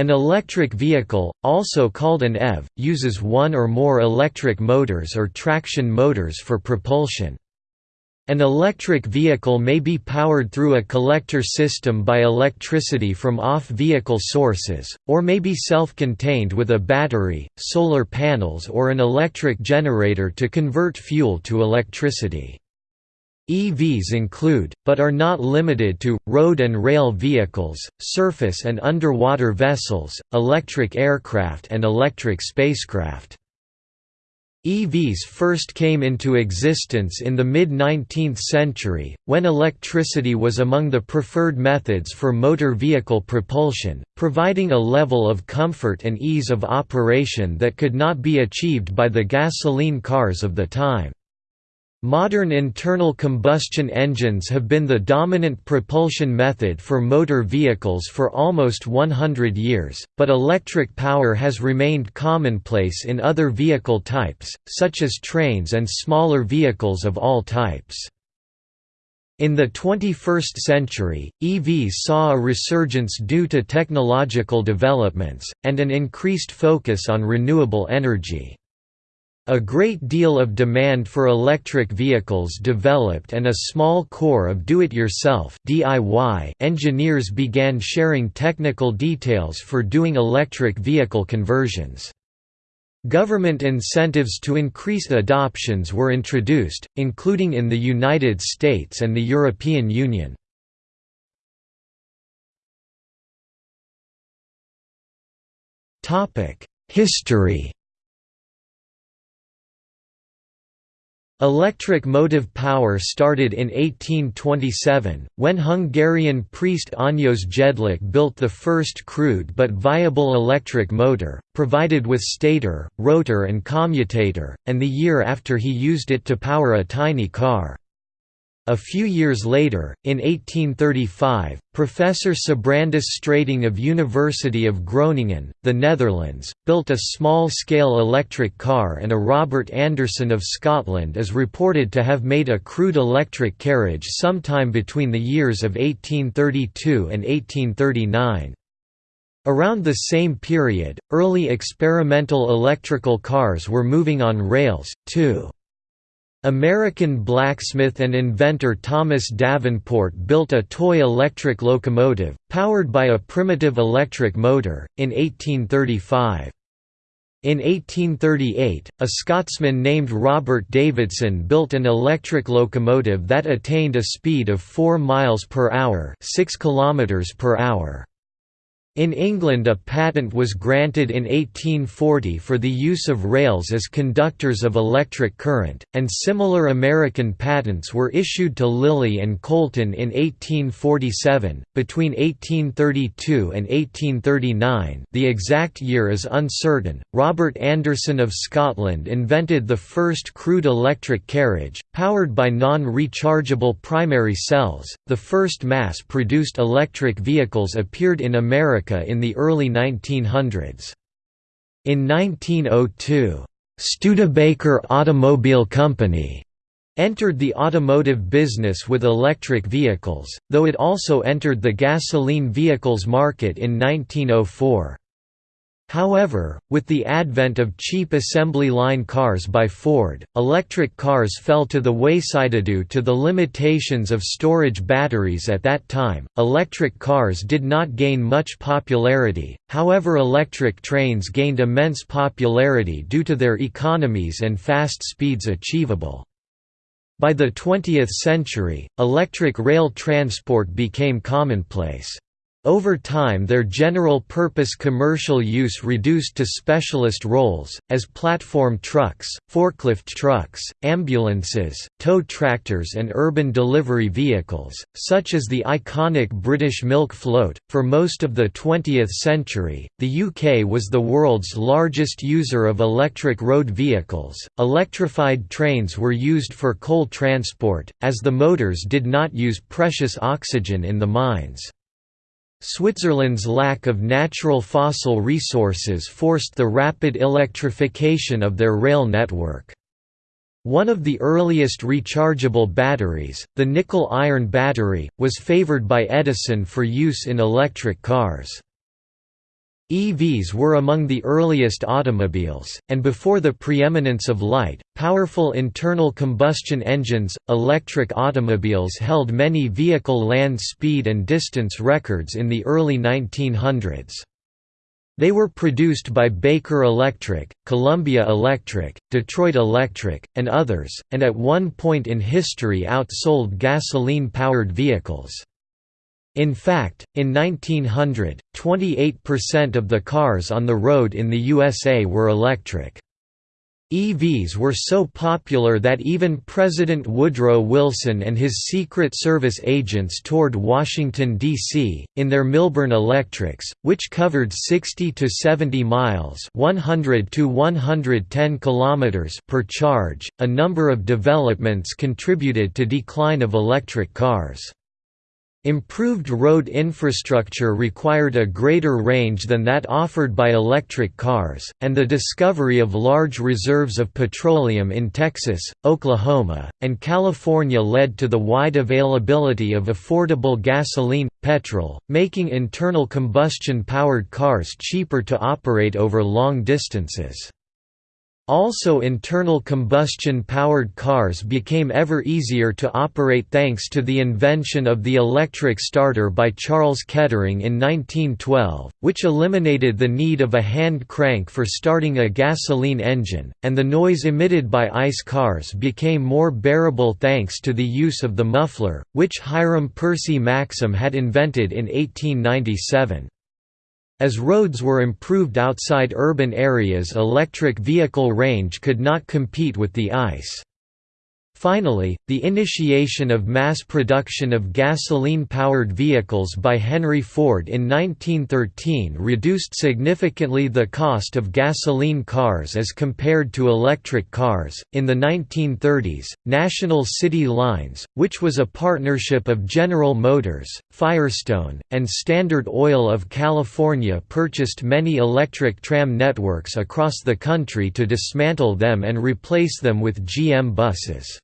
An electric vehicle, also called an EV, uses one or more electric motors or traction motors for propulsion. An electric vehicle may be powered through a collector system by electricity from off-vehicle sources, or may be self-contained with a battery, solar panels or an electric generator to convert fuel to electricity. EVs include, but are not limited to, road and rail vehicles, surface and underwater vessels, electric aircraft and electric spacecraft. EVs first came into existence in the mid-19th century, when electricity was among the preferred methods for motor vehicle propulsion, providing a level of comfort and ease of operation that could not be achieved by the gasoline cars of the time. Modern internal combustion engines have been the dominant propulsion method for motor vehicles for almost 100 years, but electric power has remained commonplace in other vehicle types, such as trains and smaller vehicles of all types. In the 21st century, EVs saw a resurgence due to technological developments, and an increased focus on renewable energy. A great deal of demand for electric vehicles developed and a small core of do-it-yourself engineers began sharing technical details for doing electric vehicle conversions. Government incentives to increase adoptions were introduced, including in the United States and the European Union. History Electric motive power started in 1827, when Hungarian priest Anyos Jedlik built the first crude but viable electric motor, provided with stator, rotor and commutator, and the year after he used it to power a tiny car. A few years later, in 1835, Professor Sibrandus Strating of University of Groningen, the Netherlands, built a small-scale electric car and a Robert Anderson of Scotland is reported to have made a crude electric carriage sometime between the years of 1832 and 1839. Around the same period, early experimental electrical cars were moving on rails, too. American blacksmith and inventor Thomas Davenport built a toy electric locomotive, powered by a primitive electric motor, in 1835. In 1838, a Scotsman named Robert Davidson built an electric locomotive that attained a speed of 4 miles per hour, 6 kilometers per hour. In England a patent was granted in 1840 for the use of rails as conductors of electric current, and similar American patents were issued to Lilly and Colton in 1847. Between 1832 and 1839, the exact year is uncertain, Robert Anderson of Scotland invented the first crude electric carriage, powered by non-rechargeable primary cells. The first mass-produced electric vehicles appeared in America America in the early 1900s. In 1902, Studebaker Automobile Company entered the automotive business with electric vehicles, though it also entered the gasoline vehicles market in 1904. However, with the advent of cheap assembly line cars by Ford, electric cars fell to the wayside due to the limitations of storage batteries at that time. Electric cars did not gain much popularity, however, electric trains gained immense popularity due to their economies and fast speeds achievable. By the 20th century, electric rail transport became commonplace. Over time their general-purpose commercial use reduced to specialist roles, as platform trucks, forklift trucks, ambulances, tow tractors and urban delivery vehicles, such as the iconic British milk float. For most of the 20th century, the UK was the world's largest user of electric road vehicles. Electrified trains were used for coal transport, as the motors did not use precious oxygen in the mines. Switzerland's lack of natural fossil resources forced the rapid electrification of their rail network. One of the earliest rechargeable batteries, the nickel-iron battery, was favored by Edison for use in electric cars. EVs were among the earliest automobiles, and before the preeminence of light, powerful internal combustion engines, electric automobiles held many vehicle land speed and distance records in the early 1900s. They were produced by Baker Electric, Columbia Electric, Detroit Electric, and others, and at one point in history outsold gasoline-powered vehicles. In fact, in 1900, 28% of the cars on the road in the USA were electric. EVs were so popular that even President Woodrow Wilson and his Secret Service agents toured Washington, D.C., in their Milburn Electrics, which covered 60 to 70 miles 100 to 110 kilometers per charge. A number of developments contributed to decline of electric cars. Improved road infrastructure required a greater range than that offered by electric cars, and the discovery of large reserves of petroleum in Texas, Oklahoma, and California led to the wide availability of affordable gasoline, petrol, making internal combustion-powered cars cheaper to operate over long distances. Also internal combustion-powered cars became ever easier to operate thanks to the invention of the electric starter by Charles Kettering in 1912, which eliminated the need of a hand crank for starting a gasoline engine, and the noise emitted by ICE cars became more bearable thanks to the use of the muffler, which Hiram Percy Maxim had invented in 1897. As roads were improved outside urban areas electric vehicle range could not compete with the ICE. Finally, the initiation of mass production of gasoline-powered vehicles by Henry Ford in 1913 reduced significantly the cost of gasoline cars as compared to electric cars. In the 1930s, National City Lines, which was a partnership of General Motors, Firestone, and Standard Oil of California purchased many electric tram networks across the country to dismantle them and replace them with GM buses.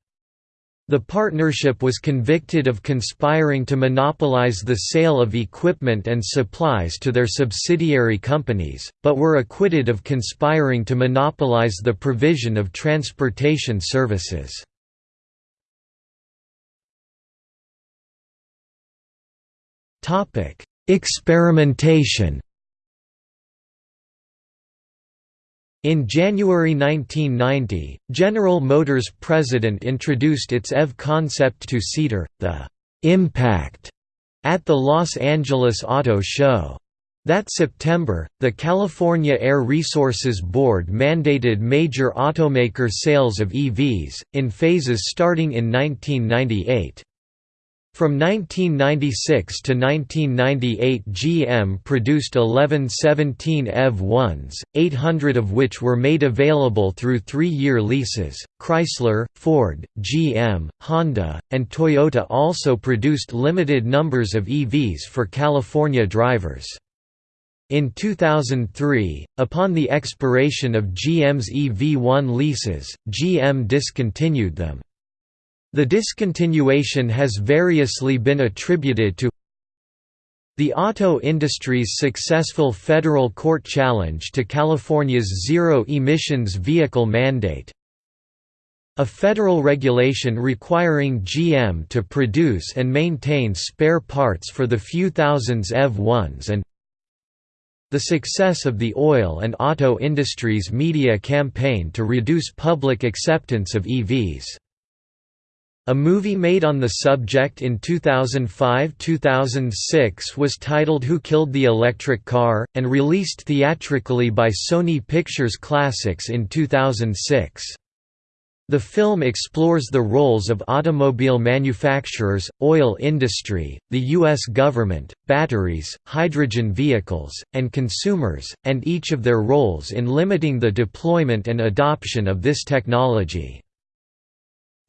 The partnership was convicted of conspiring to monopolize the sale of equipment and supplies to their subsidiary companies, but were acquitted of conspiring to monopolize the provision of transportation services. Experimentation In January 1990, General Motors president introduced its EV concept two-seater, the «Impact» at the Los Angeles Auto Show. That September, the California Air Resources Board mandated major automaker sales of EVs, in phases starting in 1998. From 1996 to 1998 GM produced 11 17 EV-1s, 800 of which were made available through three-year leases. Chrysler, Ford, GM, Honda, and Toyota also produced limited numbers of EVs for California drivers. In 2003, upon the expiration of GM's EV-1 leases, GM discontinued them. The discontinuation has variously been attributed to the auto industry's successful federal court challenge to California's zero-emissions vehicle mandate a federal regulation requiring GM to produce and maintain spare parts for the few thousands EV-1s and the success of the oil and auto industry's media campaign to reduce public acceptance of EVs. A movie made on the subject in 2005–2006 was titled Who Killed the Electric Car? and released theatrically by Sony Pictures Classics in 2006. The film explores the roles of automobile manufacturers, oil industry, the U.S. government, batteries, hydrogen vehicles, and consumers, and each of their roles in limiting the deployment and adoption of this technology.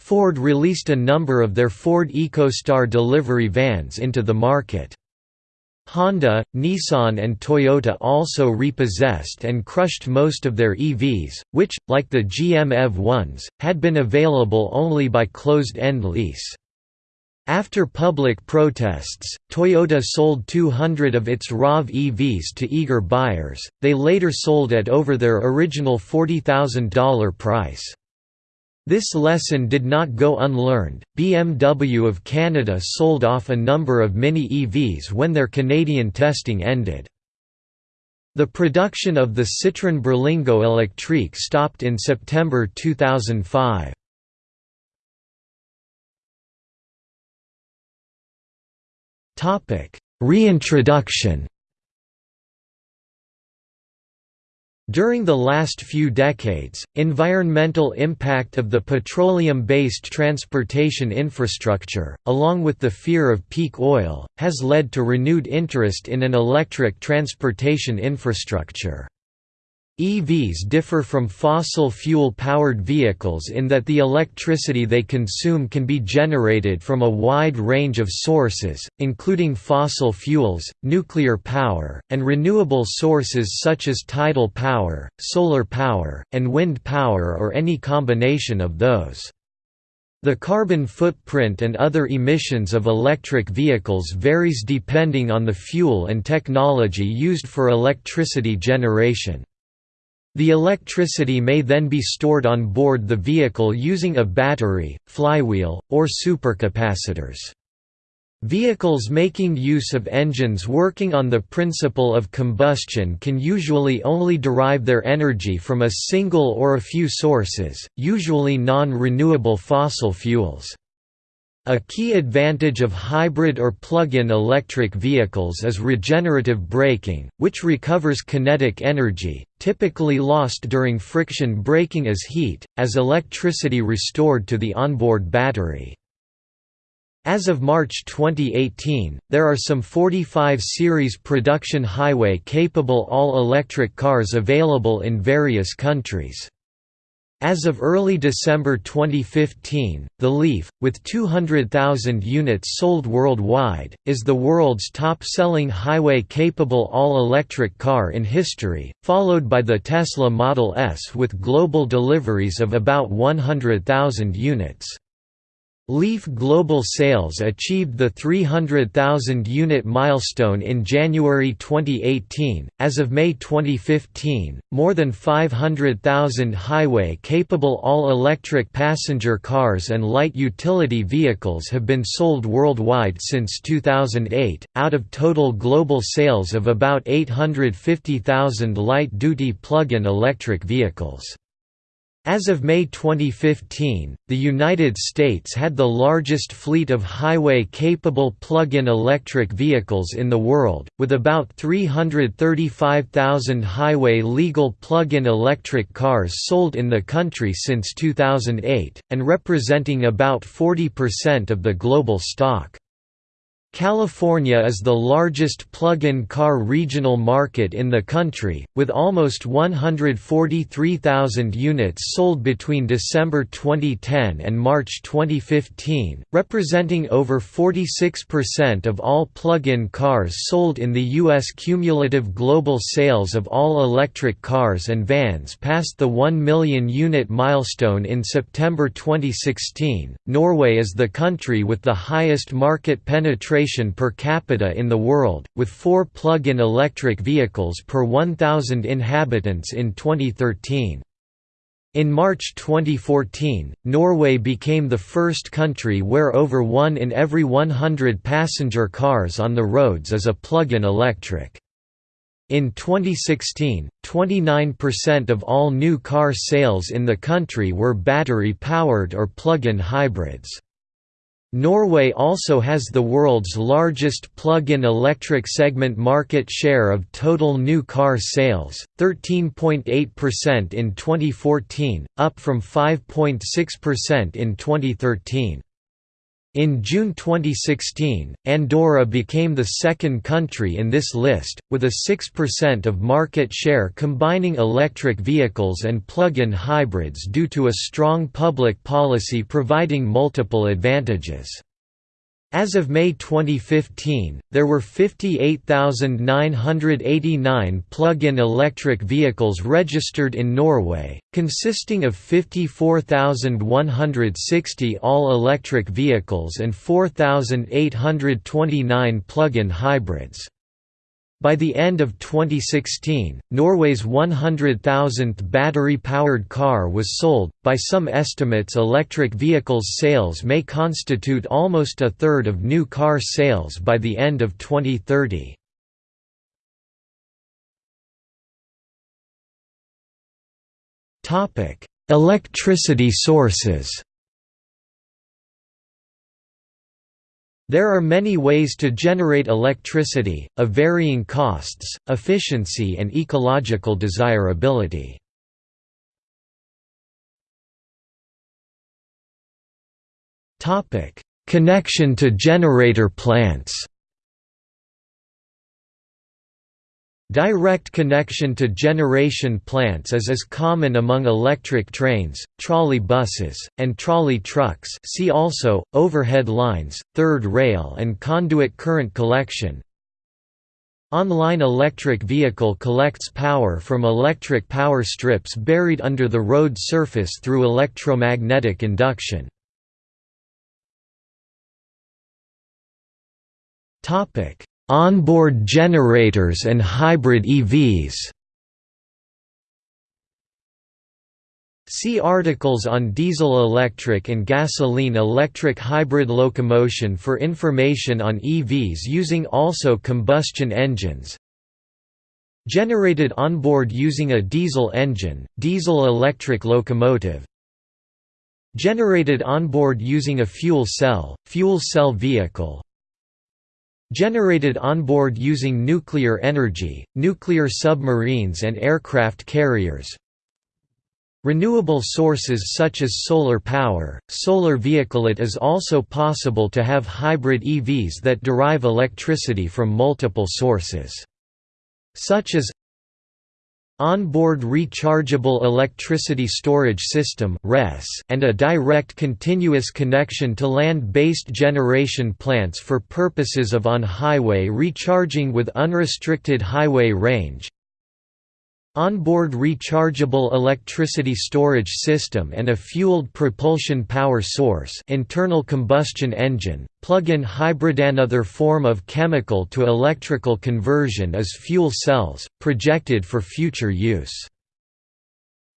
Ford released a number of their Ford EcoStar delivery vans into the market. Honda, Nissan and Toyota also repossessed and crushed most of their EVs, which, like the GM EV1s, had been available only by closed-end lease. After public protests, Toyota sold 200 of its RAV EVs to eager buyers, they later sold at over their original $40,000 price. This lesson did not go unlearned. BMW of Canada sold off a number of Mini EVs when their Canadian testing ended. The production of the Citroën Berlingo Electrique stopped in September 2005. Topic: Reintroduction During the last few decades, environmental impact of the petroleum-based transportation infrastructure, along with the fear of peak oil, has led to renewed interest in an electric transportation infrastructure. EVs differ from fossil fuel-powered vehicles in that the electricity they consume can be generated from a wide range of sources, including fossil fuels, nuclear power, and renewable sources such as tidal power, solar power, and wind power or any combination of those. The carbon footprint and other emissions of electric vehicles varies depending on the fuel and technology used for electricity generation. The electricity may then be stored on board the vehicle using a battery, flywheel, or supercapacitors. Vehicles making use of engines working on the principle of combustion can usually only derive their energy from a single or a few sources, usually non-renewable fossil fuels. A key advantage of hybrid or plug-in electric vehicles is regenerative braking, which recovers kinetic energy, typically lost during friction braking as heat, as electricity restored to the onboard battery. As of March 2018, there are some 45 series production highway-capable all-electric cars available in various countries. As of early December 2015, the Leaf, with 200,000 units sold worldwide, is the world's top-selling highway-capable all-electric car in history, followed by the Tesla Model S with global deliveries of about 100,000 units. Leaf global sales achieved the 300,000 unit milestone in January 2018. As of May 2015, more than 500,000 highway capable all electric passenger cars and light utility vehicles have been sold worldwide since 2008, out of total global sales of about 850,000 light duty plug in electric vehicles. As of May 2015, the United States had the largest fleet of highway-capable plug-in electric vehicles in the world, with about 335,000 highway-legal plug-in electric cars sold in the country since 2008, and representing about 40% of the global stock. California is the largest plug-in car regional market in the country, with almost 143,000 units sold between December 2010 and March 2015, representing over 46% of all plug-in cars sold in the U.S. Cumulative global sales of all electric cars and vans passed the 1 million unit milestone in September 2016. Norway is the country with the highest market penetration per capita in the world, with four plug-in electric vehicles per 1,000 inhabitants in 2013. In March 2014, Norway became the first country where over one in every 100 passenger cars on the roads is a plug-in electric. In 2016, 29% of all new car sales in the country were battery-powered or plug-in hybrids. Norway also has the world's largest plug-in electric segment market share of total new car sales, 13.8% in 2014, up from 5.6% in 2013. In June 2016, Andorra became the second country in this list, with a 6% of market share combining electric vehicles and plug-in hybrids due to a strong public policy providing multiple advantages. As of May 2015, there were 58,989 plug-in electric vehicles registered in Norway, consisting of 54,160 all-electric vehicles and 4,829 plug-in hybrids. By the end of 2016, Norway's 100,000th battery-powered car was sold. By some estimates, electric vehicles sales may constitute almost a third of new car sales by the end of 2030. Topic: Electricity sources. There are many ways to generate electricity, of varying costs, efficiency and ecological desirability. Connection to generator plants Direct connection to generation plants is as common among electric trains, trolley buses, and trolley trucks see also, overhead lines, third rail and conduit current collection. Online electric vehicle collects power from electric power strips buried under the road surface through electromagnetic induction. Onboard generators and hybrid EVs See articles on diesel-electric and gasoline-electric hybrid locomotion for information on EVs using also combustion engines. Generated onboard using a diesel engine, diesel-electric locomotive. Generated onboard using a fuel cell, fuel cell vehicle, Generated onboard using nuclear energy, nuclear submarines and aircraft carriers Renewable sources such as solar power, solar vehicle It is also possible to have hybrid EVs that derive electricity from multiple sources. Such as Onboard Rechargeable Electricity Storage System and a direct continuous connection to land-based generation plants for purposes of on-highway recharging with unrestricted highway range Onboard rechargeable electricity storage system and a fueled propulsion power source internal combustion engine, plug-in hybrid Another form of chemical to electrical conversion is fuel cells, projected for future use.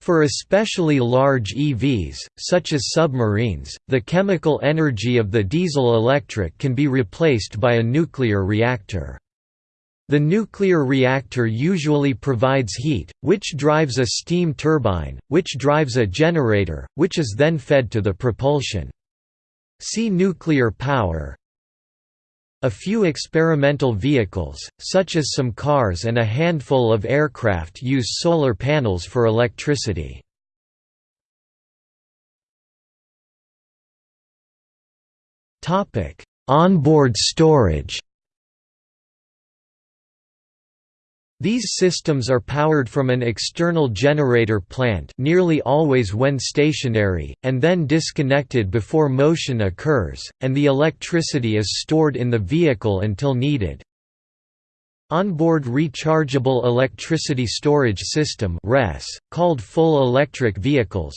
For especially large EVs, such as submarines, the chemical energy of the diesel-electric can be replaced by a nuclear reactor. The nuclear reactor usually provides heat, which drives a steam turbine, which drives a generator, which is then fed to the propulsion. See nuclear power. A few experimental vehicles, such as some cars and a handful of aircraft use solar panels for electricity. Onboard storage These systems are powered from an external generator plant nearly always when stationary, and then disconnected before motion occurs, and the electricity is stored in the vehicle until needed. Onboard Rechargeable Electricity Storage System called full electric vehicles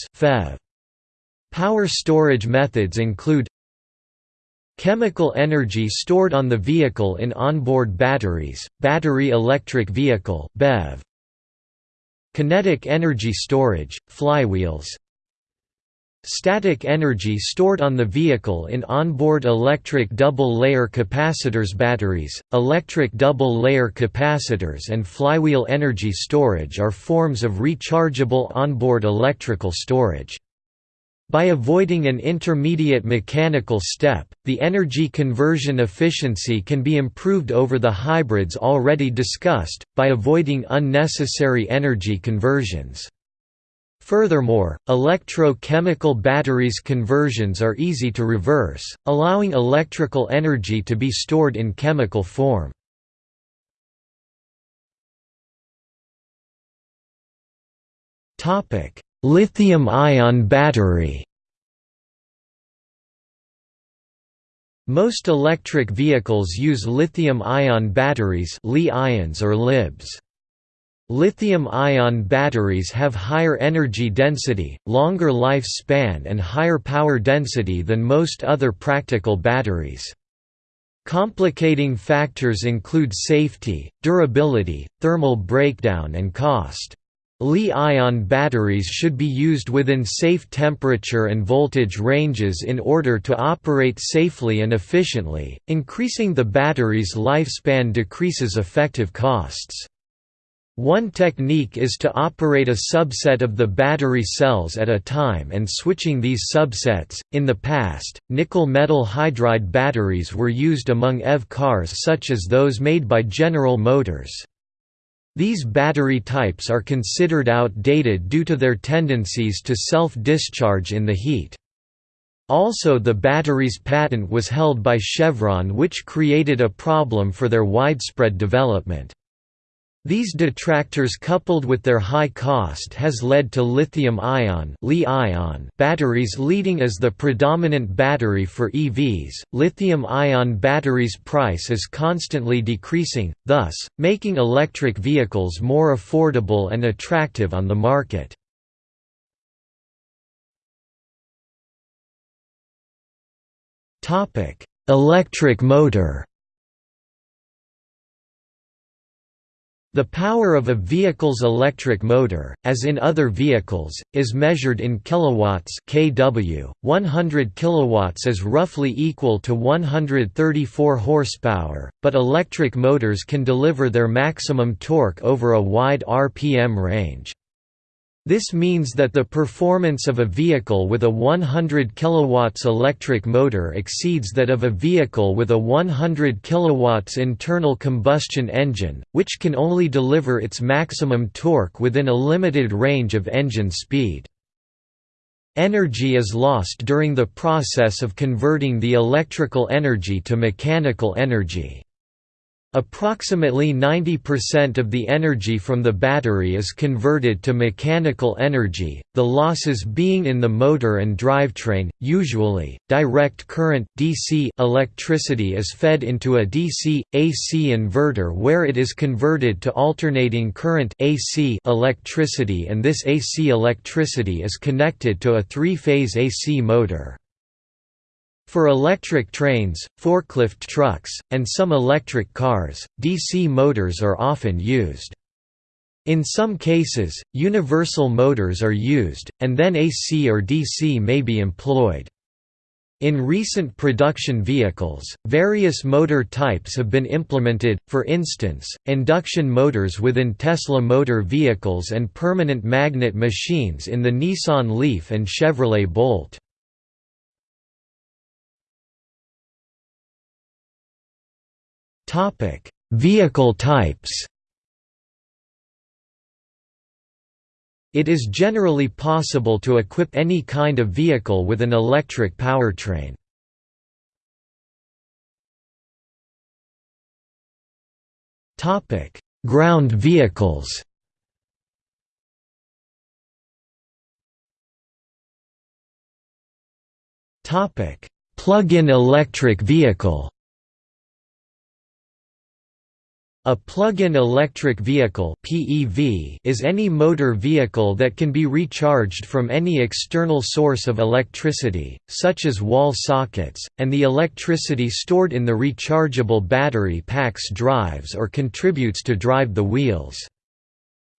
Power storage methods include Chemical energy stored on the vehicle in onboard batteries, battery electric vehicle BEV. Kinetic energy storage, flywheels Static energy stored on the vehicle in onboard electric double-layer capacitors batteries, electric double-layer capacitors and flywheel energy storage are forms of rechargeable onboard electrical storage. By avoiding an intermediate mechanical step, the energy conversion efficiency can be improved over the hybrids already discussed, by avoiding unnecessary energy conversions. Furthermore, electro-chemical batteries conversions are easy to reverse, allowing electrical energy to be stored in chemical form. Lithium-ion battery Most electric vehicles use lithium-ion batteries Li-ions or LIBs. Lithium-ion batteries have higher energy density, longer lifespan and higher power density than most other practical batteries. Complicating factors include safety, durability, thermal breakdown and cost. Li-ion batteries should be used within safe temperature and voltage ranges in order to operate safely and efficiently. Increasing the battery's lifespan decreases effective costs. One technique is to operate a subset of the battery cells at a time and switching these subsets. In the past, nickel metal hydride batteries were used among EV cars such as those made by General Motors. These battery types are considered outdated due to their tendencies to self-discharge in the heat. Also the battery's patent was held by Chevron which created a problem for their widespread development. These detractors coupled with their high cost has led to lithium-ion batteries leading as the predominant battery for EVs. Lithium-ion batteries price is constantly decreasing, thus making electric vehicles more affordable and attractive on the market. Electric motor The power of a vehicle's electric motor, as in other vehicles, is measured in kilowatts kW. 100 kilowatts is roughly equal to 134 horsepower, but electric motors can deliver their maximum torque over a wide RPM range. This means that the performance of a vehicle with a 100 kW electric motor exceeds that of a vehicle with a 100 kW internal combustion engine, which can only deliver its maximum torque within a limited range of engine speed. Energy is lost during the process of converting the electrical energy to mechanical energy. Approximately 90% of the energy from the battery is converted to mechanical energy, the losses being in the motor and drivetrain. Usually, direct current DC electricity is fed into a DC AC inverter where it is converted to alternating current AC electricity and this AC electricity is connected to a three-phase AC motor. For electric trains, forklift trucks, and some electric cars, DC motors are often used. In some cases, universal motors are used, and then AC or DC may be employed. In recent production vehicles, various motor types have been implemented, for instance, induction motors within Tesla motor vehicles and permanent magnet machines in the Nissan Leaf and Chevrolet Bolt. Topic: Vehicle types. It is generally possible to equip any kind of vehicle with an electric powertrain. Topic: Ground vehicles. Topic: Plug-in electric vehicle. A plug-in electric vehicle (PEV) is any motor vehicle that can be recharged from any external source of electricity, such as wall sockets, and the electricity stored in the rechargeable battery packs drives or contributes to drive the wheels.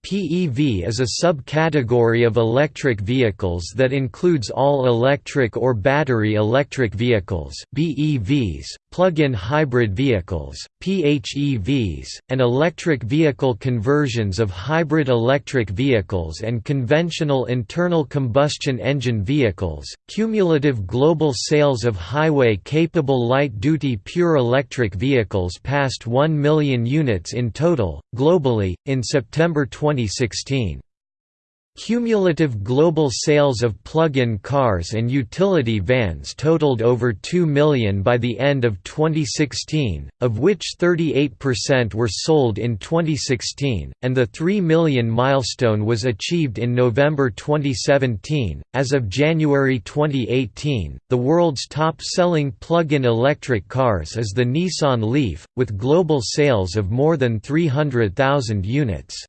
PEV is a subcategory of electric vehicles that includes all electric or battery electric vehicles BEVs, plug-in hybrid vehicles, PHEVs, and electric vehicle conversions of hybrid electric vehicles and conventional internal combustion engine vehicles. Cumulative global sales of highway-capable light-duty pure electric vehicles passed 1 million units in total, globally, in September 2016. Cumulative global sales of plug-in cars and utility vans totaled over 2 million by the end of 2016, of which 38% were sold in 2016, and the 3 million milestone was achieved in November 2017. As of January 2018, the world's top-selling plug-in electric cars is the Nissan Leaf, with global sales of more than 300,000 units.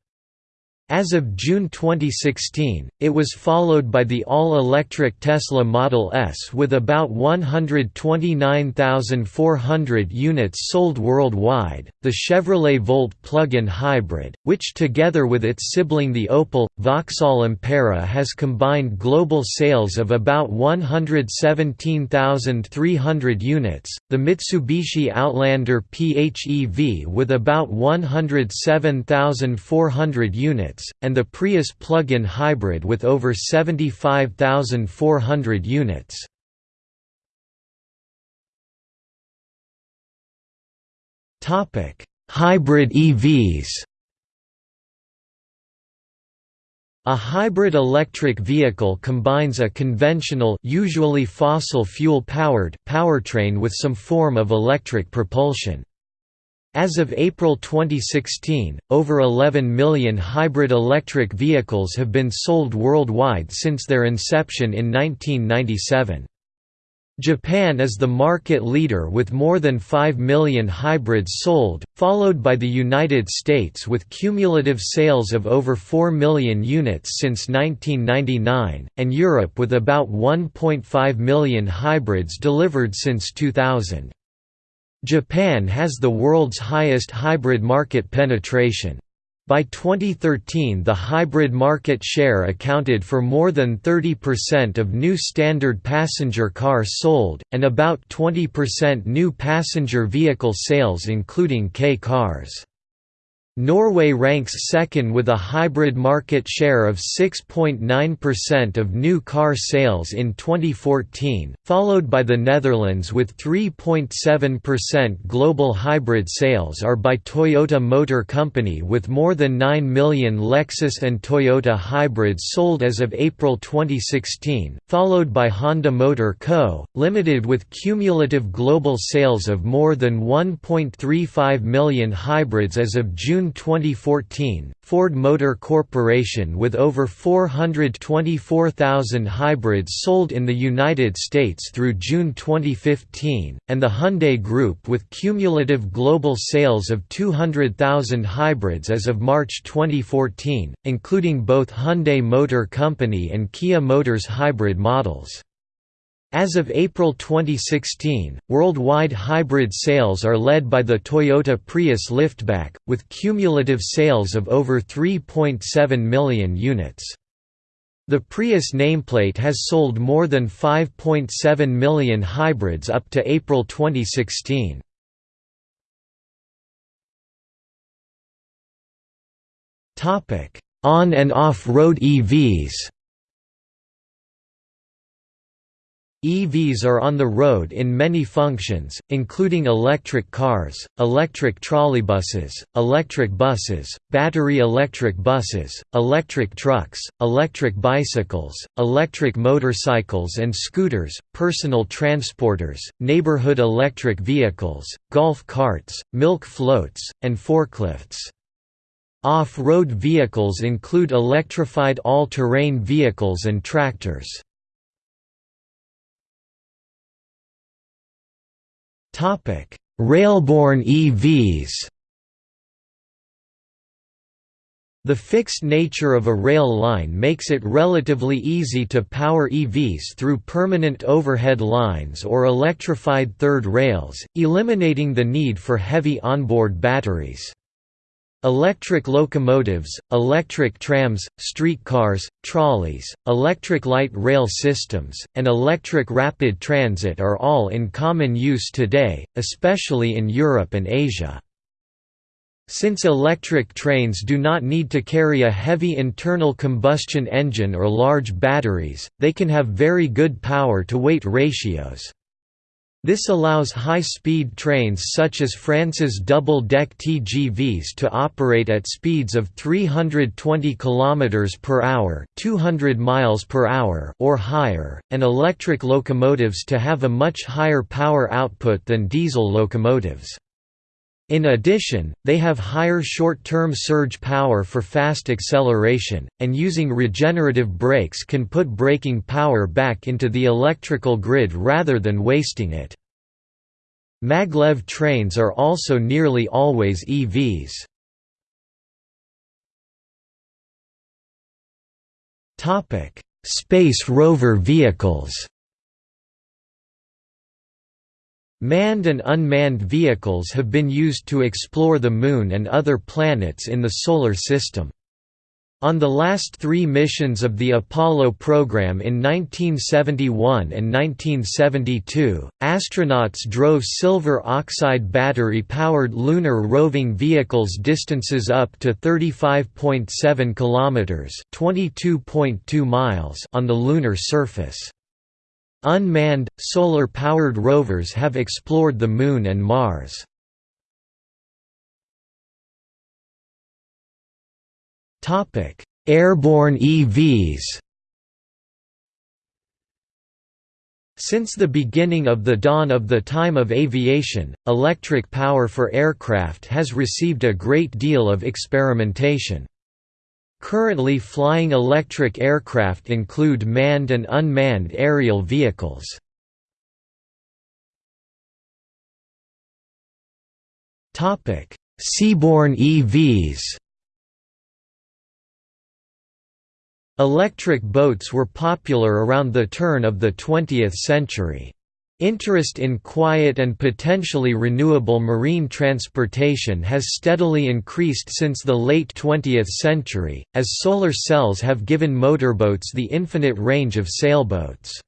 As of June 2016, it was followed by the all-electric Tesla Model S with about 129,400 units sold worldwide, the Chevrolet Volt plug-in hybrid, which together with its sibling the Opel, Vauxhall Ampera has combined global sales of about 117,300 units, the Mitsubishi Outlander PHEV with about 107,400 units, units, and the Prius plug-in hybrid with over 75,400 units. Hybrid EVs A hybrid electric vehicle combines a conventional usually fossil fuel-powered powertrain with some form of electric propulsion. As of April 2016, over 11 million hybrid electric vehicles have been sold worldwide since their inception in 1997. Japan is the market leader with more than 5 million hybrids sold, followed by the United States with cumulative sales of over 4 million units since 1999, and Europe with about 1.5 million hybrids delivered since 2000. Japan has the world's highest hybrid market penetration. By 2013 the hybrid market share accounted for more than 30% of new standard passenger cars sold, and about 20% new passenger vehicle sales including K cars. Norway ranks second with a hybrid market share of 6.9% of new car sales in 2014, followed by the Netherlands with 3.7% global hybrid sales are by Toyota Motor Company with more than 9 million Lexus and Toyota hybrids sold as of April 2016, followed by Honda Motor Co., Limited with cumulative global sales of more than 1.35 million hybrids as of June June 2014, Ford Motor Corporation with over 424,000 hybrids sold in the United States through June 2015, and the Hyundai Group with cumulative global sales of 200,000 hybrids as of March 2014, including both Hyundai Motor Company and Kia Motors hybrid models. As of April 2016, worldwide hybrid sales are led by the Toyota Prius liftback, with cumulative sales of over 3.7 million units. The Prius nameplate has sold more than 5.7 million hybrids up to April 2016. On and off-road EVs EVs are on the road in many functions, including electric cars, electric trolleybuses, electric buses, battery electric buses, electric trucks, electric bicycles, electric motorcycles and scooters, personal transporters, neighborhood electric vehicles, golf carts, milk floats, and forklifts. Off-road vehicles include electrified all-terrain vehicles and tractors. Railborne EVs The fixed nature of a rail line makes it relatively easy to power EVs through permanent overhead lines or electrified third rails, eliminating the need for heavy onboard batteries. Electric locomotives, electric trams, streetcars, trolleys, electric light rail systems, and electric rapid transit are all in common use today, especially in Europe and Asia. Since electric trains do not need to carry a heavy internal combustion engine or large batteries, they can have very good power-to-weight ratios. This allows high-speed trains such as France's double-deck TGVs to operate at speeds of 320 km per hour, 200 miles per hour or higher, and electric locomotives to have a much higher power output than diesel locomotives. In addition, they have higher short-term surge power for fast acceleration, and using regenerative brakes can put braking power back into the electrical grid rather than wasting it. Maglev trains are also nearly always EVs. Space rover vehicles Manned and unmanned vehicles have been used to explore the Moon and other planets in the Solar System. On the last three missions of the Apollo program in 1971 and 1972, astronauts drove silver oxide battery-powered lunar roving vehicles distances up to 35.7 kilometers (22.2 miles) on the lunar surface. Unmanned, solar-powered rovers have explored the Moon and Mars. Airborne EVs Since the beginning of the dawn of the time of aviation, electric power for aircraft has received a great deal of experimentation. Currently flying electric aircraft include manned and unmanned aerial vehicles. Seaborne EVs Electric boats were popular around the turn of the 20th century. Interest in quiet and potentially renewable marine transportation has steadily increased since the late 20th century, as solar cells have given motorboats the infinite range of sailboats.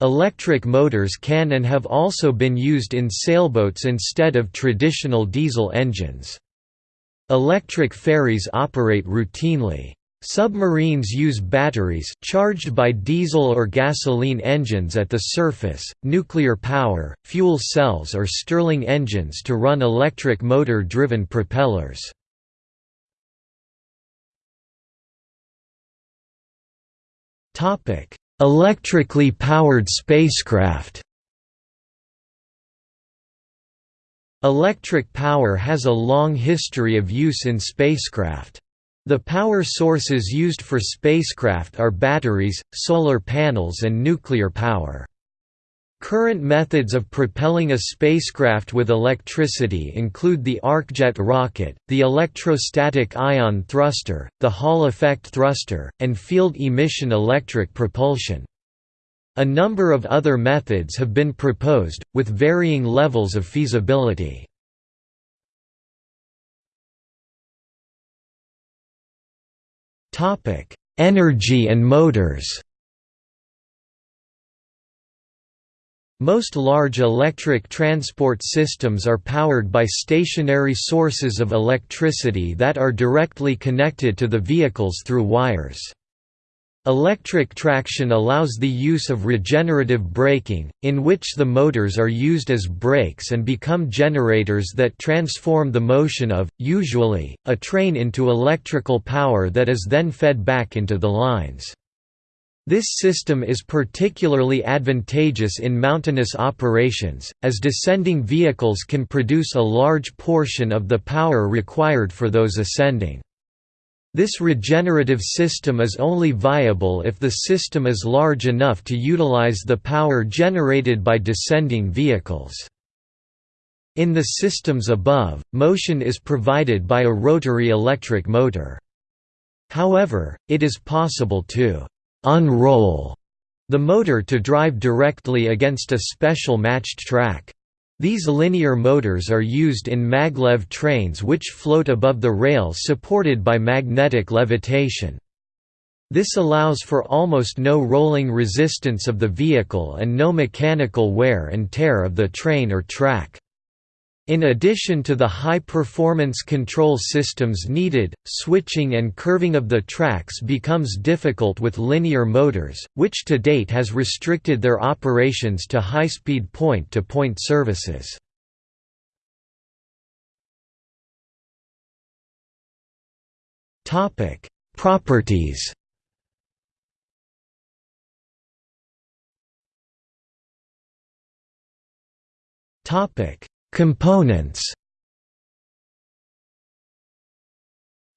Electric motors can and have also been used in sailboats instead of traditional diesel engines. Electric ferries operate routinely. Submarines use batteries charged by diesel or gasoline engines at the surface, nuclear power, fuel cells or Stirling engines to run electric motor-driven propellers. Electrically powered spacecraft Electric power has a long history of use in spacecraft. The power sources used for spacecraft are batteries, solar panels and nuclear power. Current methods of propelling a spacecraft with electricity include the arcjet rocket, the electrostatic ion thruster, the Hall effect thruster, and field emission electric propulsion. A number of other methods have been proposed, with varying levels of feasibility. Topic: Energy and motors. Most large electric transport systems are powered by stationary sources of electricity that are directly connected to the vehicles through wires. Electric traction allows the use of regenerative braking, in which the motors are used as brakes and become generators that transform the motion of, usually, a train into electrical power that is then fed back into the lines. This system is particularly advantageous in mountainous operations, as descending vehicles can produce a large portion of the power required for those ascending. This regenerative system is only viable if the system is large enough to utilize the power generated by descending vehicles. In the systems above, motion is provided by a rotary electric motor. However, it is possible to «unroll» the motor to drive directly against a special matched track. These linear motors are used in maglev trains which float above the rail supported by magnetic levitation. This allows for almost no rolling resistance of the vehicle and no mechanical wear and tear of the train or track. In addition to the high-performance control systems needed, switching and curving of the tracks becomes difficult with linear motors, which to date has restricted their operations to high-speed point-to-point services. Properties Topic Components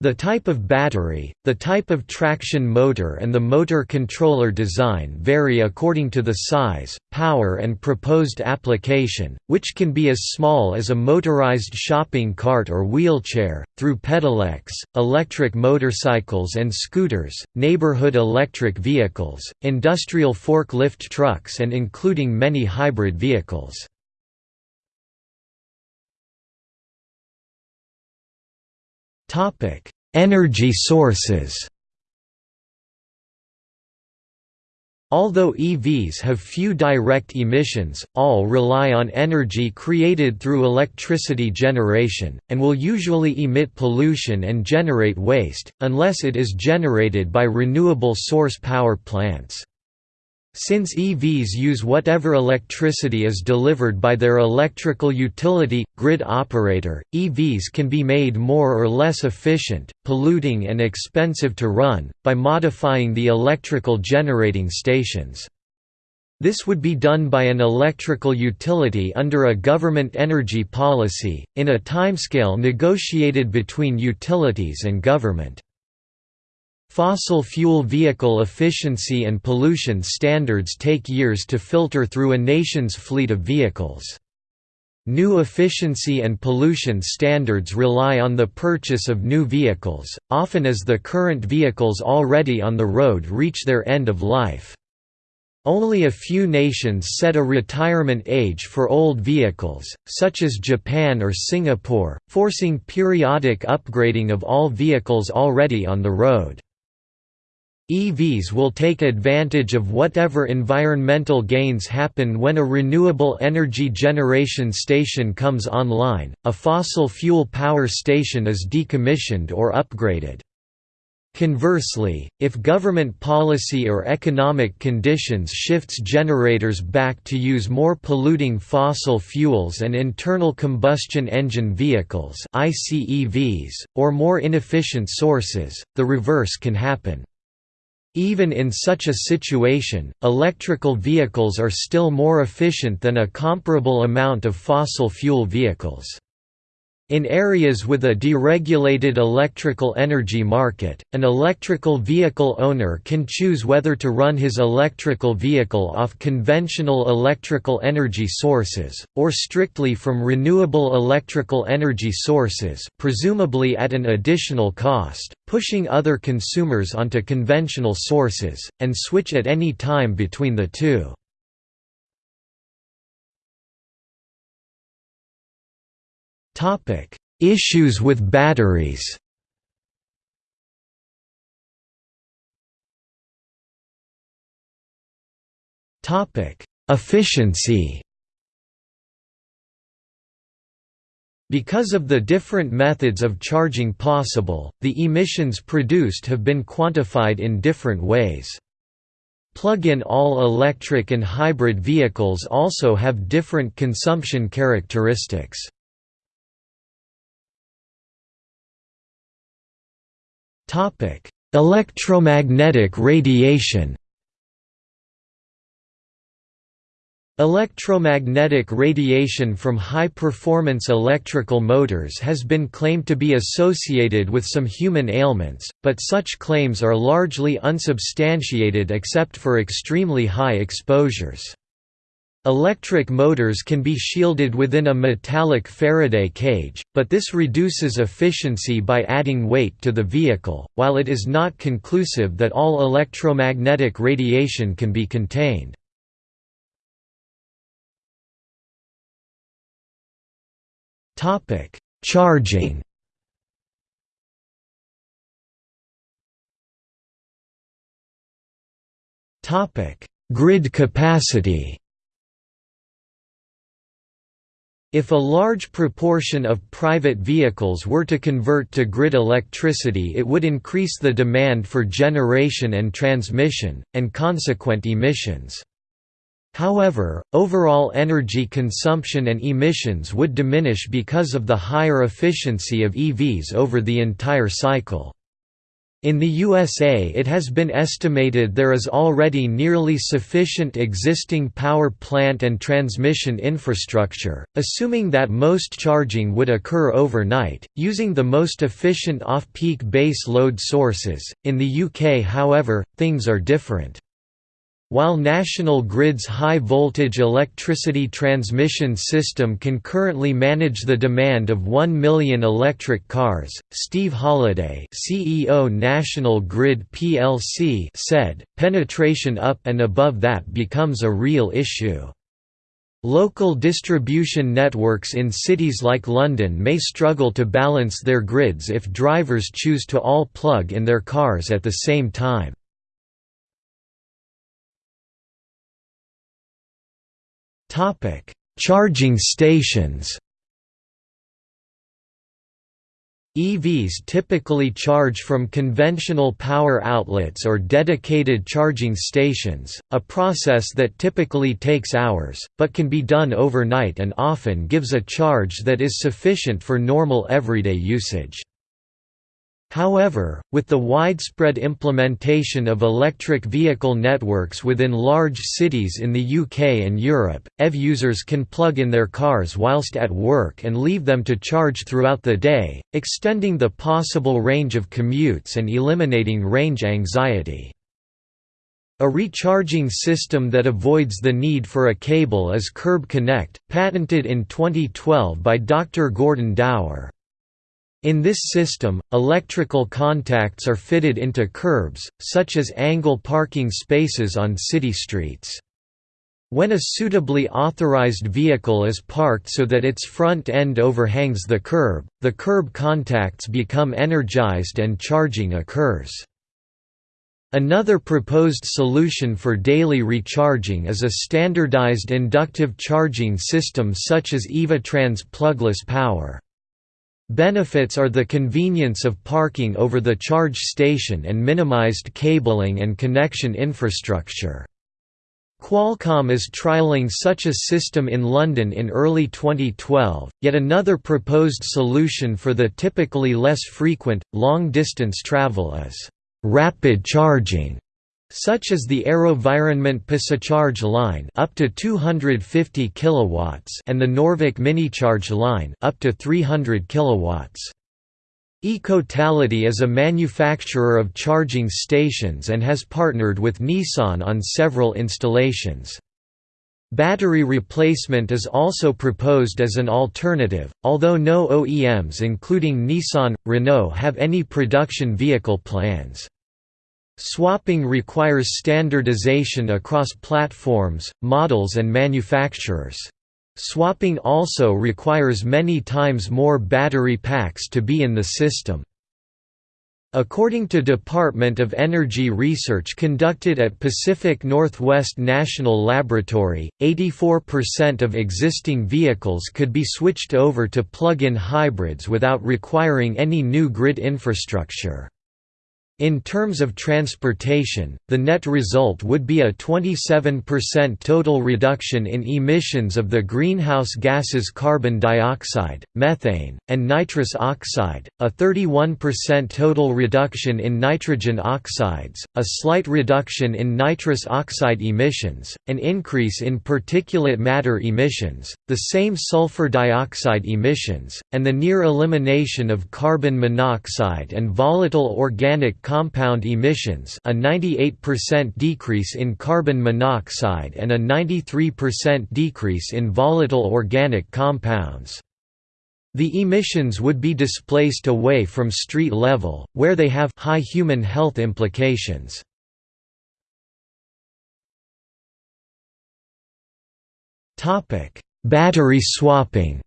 The type of battery, the type of traction motor and the motor controller design vary according to the size, power and proposed application, which can be as small as a motorized shopping cart or wheelchair, through pedelecs, electric motorcycles and scooters, neighborhood electric vehicles, industrial forklift trucks and including many hybrid vehicles. Topic: Energy sources. Although EVs have few direct emissions, all rely on energy created through electricity generation, and will usually emit pollution and generate waste, unless it is generated by renewable source power plants. Since EVs use whatever electricity is delivered by their electrical utility, grid operator, EVs can be made more or less efficient, polluting and expensive to run, by modifying the electrical generating stations. This would be done by an electrical utility under a government energy policy, in a timescale negotiated between utilities and government. Fossil fuel vehicle efficiency and pollution standards take years to filter through a nation's fleet of vehicles. New efficiency and pollution standards rely on the purchase of new vehicles, often as the current vehicles already on the road reach their end of life. Only a few nations set a retirement age for old vehicles, such as Japan or Singapore, forcing periodic upgrading of all vehicles already on the road. EVs will take advantage of whatever environmental gains happen when a renewable energy generation station comes online, a fossil fuel power station is decommissioned or upgraded. Conversely, if government policy or economic conditions shifts generators back to use more polluting fossil fuels and internal combustion engine vehicles or more inefficient sources, the reverse can happen. Even in such a situation, electrical vehicles are still more efficient than a comparable amount of fossil fuel vehicles. In areas with a deregulated electrical energy market, an electrical vehicle owner can choose whether to run his electrical vehicle off conventional electrical energy sources, or strictly from renewable electrical energy sources presumably at an additional cost, pushing other consumers onto conventional sources, and switch at any time between the two. Topic: Issues with batteries. Topic: Efficiency. Because of the different methods of charging possible, the emissions produced have been quantified in different ways. Plug-in all-electric and hybrid vehicles also have different consumption characteristics. Topic: Electromagnetic radiation. Electromagnetic radiation from high-performance electrical motors has been claimed to be associated with some human ailments, but such claims are largely unsubstantiated except for extremely high exposures. Electric motors can be shielded within a metallic Faraday cage, but this reduces efficiency by adding weight to the vehicle, while it is not conclusive that all electromagnetic radiation can be contained. Charging Grid capacity If a large proportion of private vehicles were to convert to grid electricity it would increase the demand for generation and transmission, and consequent emissions. However, overall energy consumption and emissions would diminish because of the higher efficiency of EVs over the entire cycle. In the USA it has been estimated there is already nearly sufficient existing power plant and transmission infrastructure, assuming that most charging would occur overnight, using the most efficient off-peak base load sources. In the UK however, things are different. While National Grid's high-voltage electricity transmission system can currently manage the demand of 1 million electric cars, Steve Holliday CEO National Grid plc said, penetration up and above that becomes a real issue. Local distribution networks in cities like London may struggle to balance their grids if drivers choose to all plug in their cars at the same time. Charging stations. EVs typically charge from conventional power outlets or dedicated charging stations, a process that typically takes hours, but can be done overnight and often gives a charge that is sufficient for normal everyday usage. However, with the widespread implementation of electric vehicle networks within large cities in the UK and Europe, EV users can plug in their cars whilst at work and leave them to charge throughout the day, extending the possible range of commutes and eliminating range anxiety. A recharging system that avoids the need for a cable is Curb Connect, patented in 2012 by Dr. Gordon Dower. In this system, electrical contacts are fitted into curbs, such as angle parking spaces on city streets. When a suitably authorized vehicle is parked so that its front end overhangs the curb, the curb contacts become energized and charging occurs. Another proposed solution for daily recharging is a standardized inductive charging system such as Evatran's plugless power. Benefits are the convenience of parking over the charge station and minimized cabling and connection infrastructure. Qualcomm is trialling such a system in London in early 2012. Yet another proposed solution for the typically less frequent, long distance travel is rapid charging such as the AeroVironment PosiCharge line up to 250 kilowatts and the Norvik MinitCharge line up to 300 kilowatts. Ecotality is a manufacturer of charging stations and has partnered with Nissan on several installations. Battery replacement is also proposed as an alternative, although no OEMs including Nissan, Renault have any production vehicle plans. Swapping requires standardization across platforms, models and manufacturers. Swapping also requires many times more battery packs to be in the system. According to Department of Energy research conducted at Pacific Northwest National Laboratory, 84% of existing vehicles could be switched over to plug-in hybrids without requiring any new grid infrastructure. In terms of transportation, the net result would be a 27% total reduction in emissions of the greenhouse gases carbon dioxide, methane, and nitrous oxide, a 31% total reduction in nitrogen oxides, a slight reduction in nitrous oxide emissions, an increase in particulate matter emissions, the same sulfur dioxide emissions, and the near elimination of carbon monoxide and volatile organic compound emissions a 98% decrease in carbon monoxide and a 93% decrease in volatile organic compounds. The emissions would be displaced away from street level, where they have high human health implications. Battery swapping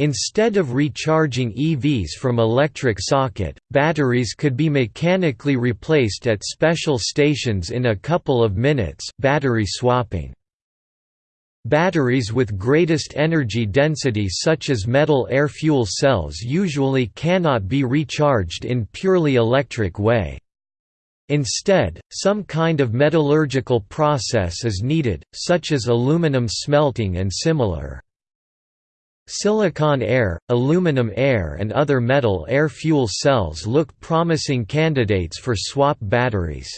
Instead of recharging EVs from electric socket, batteries could be mechanically replaced at special stations in a couple of minutes battery swapping. Batteries with greatest energy density such as metal air fuel cells usually cannot be recharged in purely electric way. Instead, some kind of metallurgical process is needed, such as aluminum smelting and similar. Silicon air, aluminum air and other metal air fuel cells look promising candidates for swap batteries.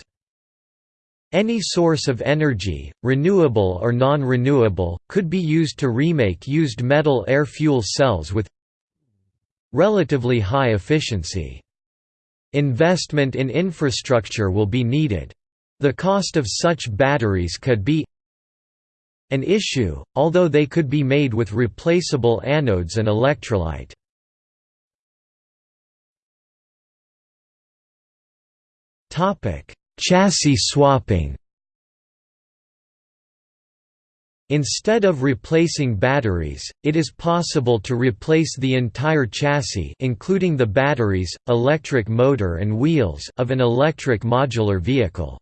Any source of energy, renewable or non-renewable, could be used to remake used metal air fuel cells with relatively high efficiency. Investment in infrastructure will be needed. The cost of such batteries could be an issue, although they could be made with replaceable anodes and electrolyte. Chassis swapping Instead of replacing batteries, it is possible to replace the entire chassis including the batteries, electric motor and wheels of an electric modular vehicle.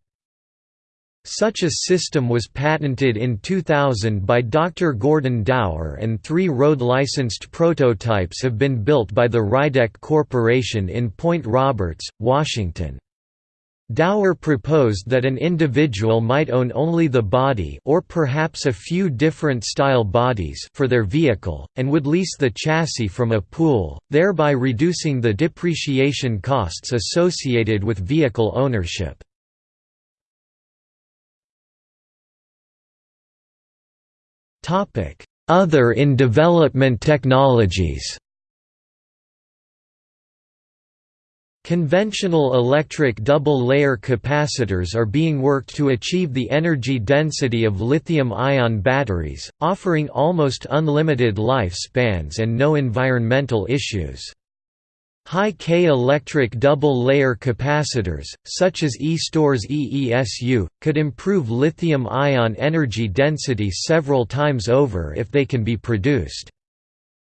Such a system was patented in 2000 by Dr. Gordon Dower and three road-licensed prototypes have been built by the Rydec Corporation in Point Roberts, Washington. Dower proposed that an individual might own only the body or perhaps a few different style bodies for their vehicle, and would lease the chassis from a pool, thereby reducing the depreciation costs associated with vehicle ownership. Other in development technologies Conventional electric double-layer capacitors are being worked to achieve the energy density of lithium-ion batteries, offering almost unlimited lifespans and no environmental issues. High-K electric double-layer capacitors, such as EEStor's EESU, could improve lithium-ion energy density several times over if they can be produced.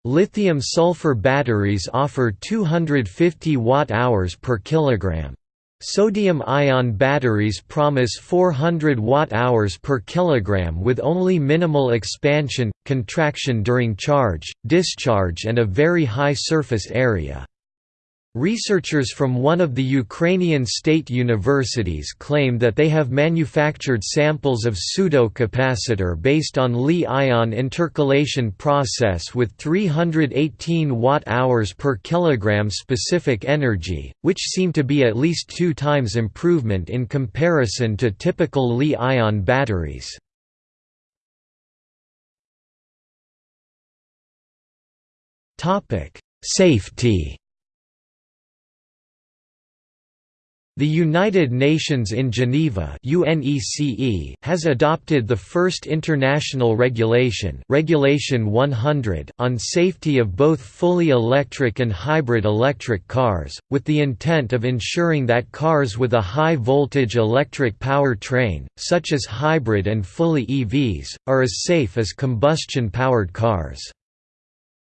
Lithium-sulfur batteries offer 250 watt-hours per kilogram. Sodium-ion batteries promise 400 watt-hours per kilogram with only minimal expansion, contraction during charge, discharge and a very high surface area. Researchers from one of the Ukrainian state universities claim that they have manufactured samples of pseudo-capacitor based on Li-ion intercalation process with 318 watt-hours per kilogram specific energy, which seem to be at least two times improvement in comparison to typical Li-ion batteries. Safety The United Nations in Geneva has adopted the first international regulation, regulation 100 on safety of both fully electric and hybrid electric cars, with the intent of ensuring that cars with a high-voltage electric power train, such as hybrid and fully EVs, are as safe as combustion-powered cars.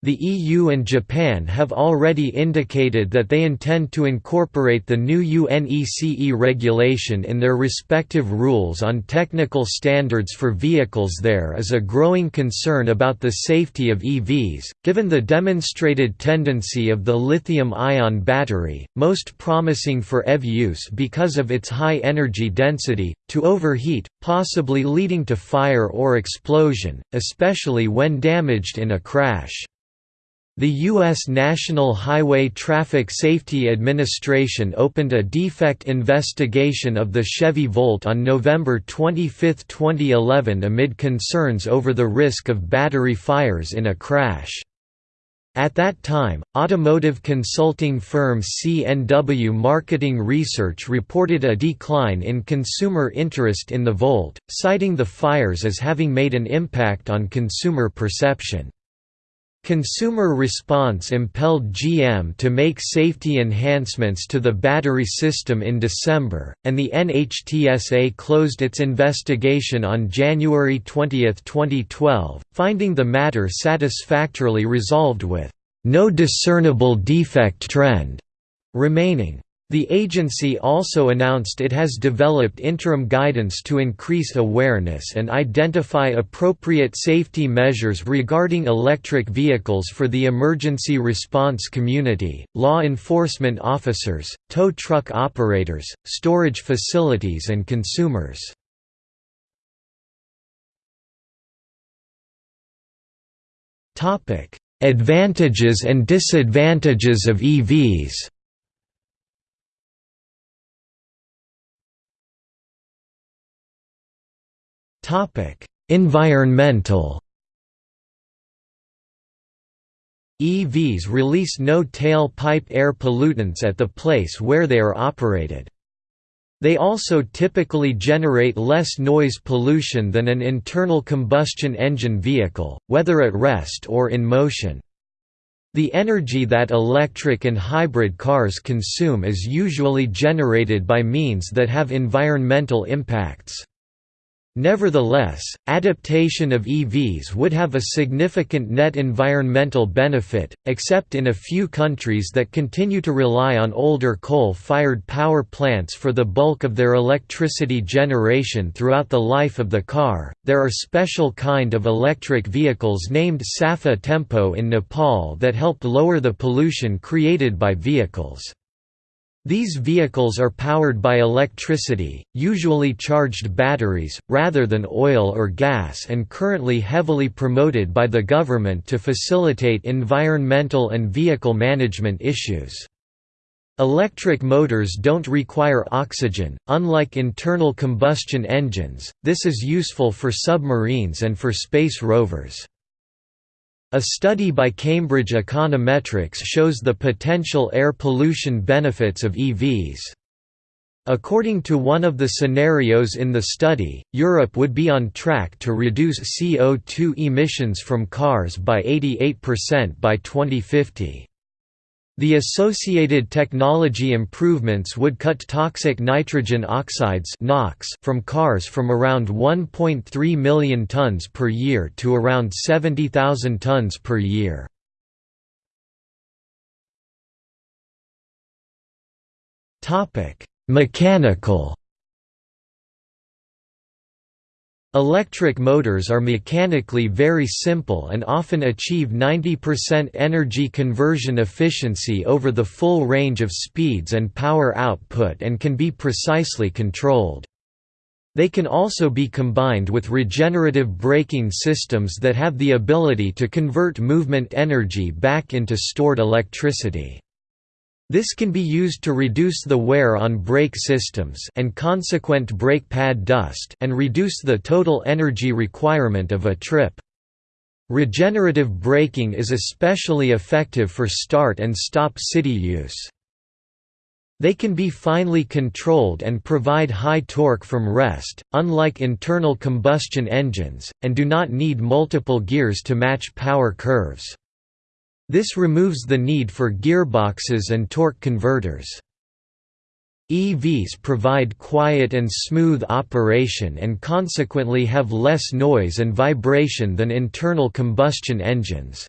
The EU and Japan have already indicated that they intend to incorporate the new UNECE regulation in their respective rules on technical standards for vehicles. There is a growing concern about the safety of EVs, given the demonstrated tendency of the lithium ion battery, most promising for EV use because of its high energy density, to overheat, possibly leading to fire or explosion, especially when damaged in a crash. The U.S. National Highway Traffic Safety Administration opened a defect investigation of the Chevy Volt on November 25, 2011 amid concerns over the risk of battery fires in a crash. At that time, automotive consulting firm CNW Marketing Research reported a decline in consumer interest in the Volt, citing the fires as having made an impact on consumer perception. Consumer response impelled GM to make safety enhancements to the battery system in December, and the NHTSA closed its investigation on January 20, 2012, finding the matter satisfactorily resolved with no discernible defect trend remaining. The agency also announced it has developed interim guidance to increase awareness and identify appropriate safety measures regarding electric vehicles for the emergency response community, law enforcement officers, tow truck operators, storage facilities and consumers. Advantages and disadvantages of EVs Topic: Environmental EVs release no tailpipe air pollutants at the place where they are operated. They also typically generate less noise pollution than an internal combustion engine vehicle, whether at rest or in motion. The energy that electric and hybrid cars consume is usually generated by means that have environmental impacts. Nevertheless, adaptation of EVs would have a significant net environmental benefit, except in a few countries that continue to rely on older coal-fired power plants for the bulk of their electricity generation throughout the life of the car. There are special kind of electric vehicles named Safa Tempo in Nepal that help lower the pollution created by vehicles. These vehicles are powered by electricity, usually charged batteries, rather than oil or gas and currently heavily promoted by the government to facilitate environmental and vehicle management issues. Electric motors don't require oxygen, unlike internal combustion engines, this is useful for submarines and for space rovers. A study by Cambridge Econometrics shows the potential air pollution benefits of EVs. According to one of the scenarios in the study, Europe would be on track to reduce CO2 emissions from cars by 88% by 2050. The associated technology improvements would cut toxic nitrogen oxides (NOx) from cars from around 1.3 million tons per year to around 70,000 tons per year. Mechanical Electric motors are mechanically very simple and often achieve 90% energy conversion efficiency over the full range of speeds and power output and can be precisely controlled. They can also be combined with regenerative braking systems that have the ability to convert movement energy back into stored electricity. This can be used to reduce the wear on brake systems and consequent brake pad dust and reduce the total energy requirement of a trip. Regenerative braking is especially effective for start and stop city use. They can be finely controlled and provide high torque from rest, unlike internal combustion engines, and do not need multiple gears to match power curves. This removes the need for gearboxes and torque converters. EVs provide quiet and smooth operation and consequently have less noise and vibration than internal combustion engines.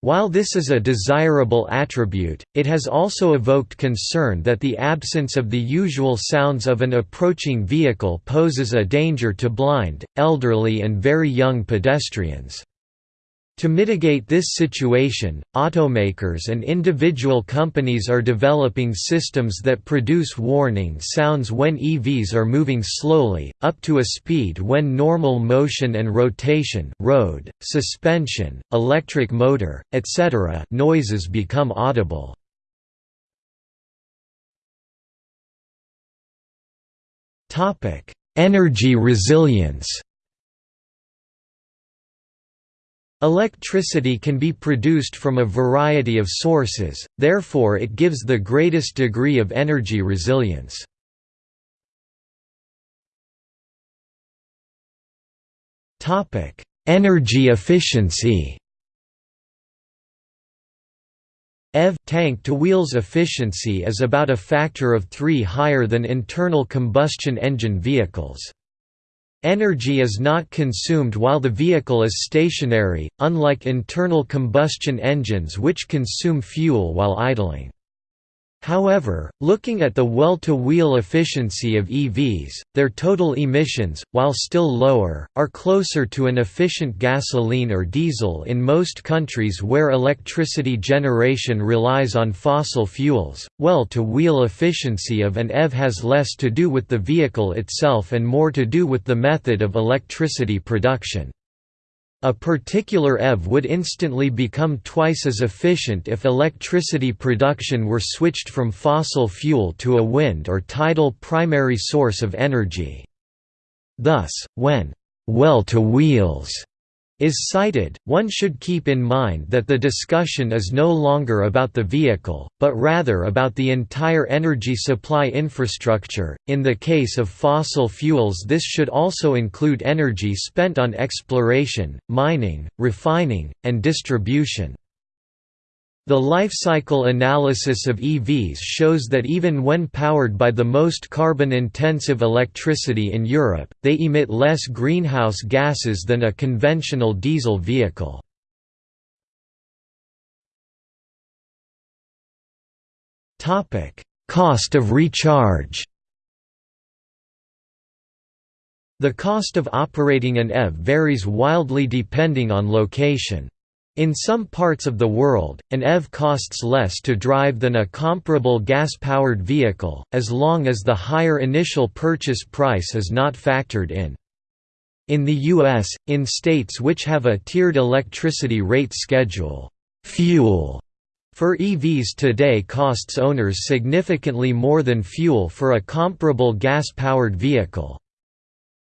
While this is a desirable attribute, it has also evoked concern that the absence of the usual sounds of an approaching vehicle poses a danger to blind, elderly and very young pedestrians. To mitigate this situation, automakers and individual companies are developing systems that produce warning sounds when EVs are moving slowly, up to a speed when normal motion and rotation road, suspension, electric motor, etc. noises become audible. Energy resilience Electricity can be produced from a variety of sources, therefore it gives the greatest degree of energy resilience. energy efficiency EV tank to wheels efficiency is about a factor of 3 higher than internal combustion engine vehicles. Energy is not consumed while the vehicle is stationary, unlike internal combustion engines which consume fuel while idling. However, looking at the well-to-wheel efficiency of EVs, their total emissions, while still lower, are closer to an efficient gasoline or diesel in most countries where electricity generation relies on fossil fuels. Well-to-wheel efficiency of an EV has less to do with the vehicle itself and more to do with the method of electricity production. A particular EV would instantly become twice as efficient if electricity production were switched from fossil fuel to a wind or tidal primary source of energy. Thus, when well-to-wheels is cited, one should keep in mind that the discussion is no longer about the vehicle, but rather about the entire energy supply infrastructure. In the case of fossil fuels, this should also include energy spent on exploration, mining, refining, and distribution. The life cycle analysis of EVs shows that even when powered by the most carbon-intensive electricity in Europe, they emit less greenhouse gases than a conventional diesel vehicle. Cost of recharge The cost of operating an EV varies wildly depending on location. In some parts of the world, an EV costs less to drive than a comparable gas-powered vehicle, as long as the higher initial purchase price is not factored in. In the U.S., in states which have a tiered electricity rate schedule, fuel for EVs today costs owners significantly more than fuel for a comparable gas-powered vehicle.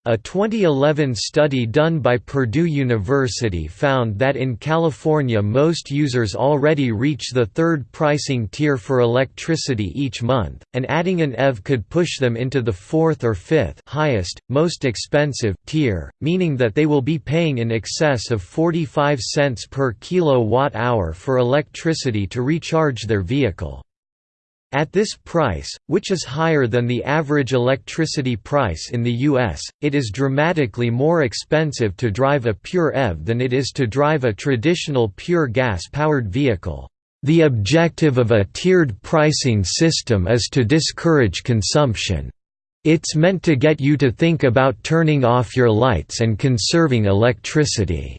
A 2011 study done by Purdue University found that in California most users already reach the third pricing tier for electricity each month, and adding an EV could push them into the fourth or fifth highest, most expensive tier, meaning that they will be paying in excess of 45 cents per kilowatt-hour for electricity to recharge their vehicle. At this price, which is higher than the average electricity price in the US, it is dramatically more expensive to drive a pure EV than it is to drive a traditional pure gas-powered vehicle. The objective of a tiered pricing system is to discourage consumption. It's meant to get you to think about turning off your lights and conserving electricity.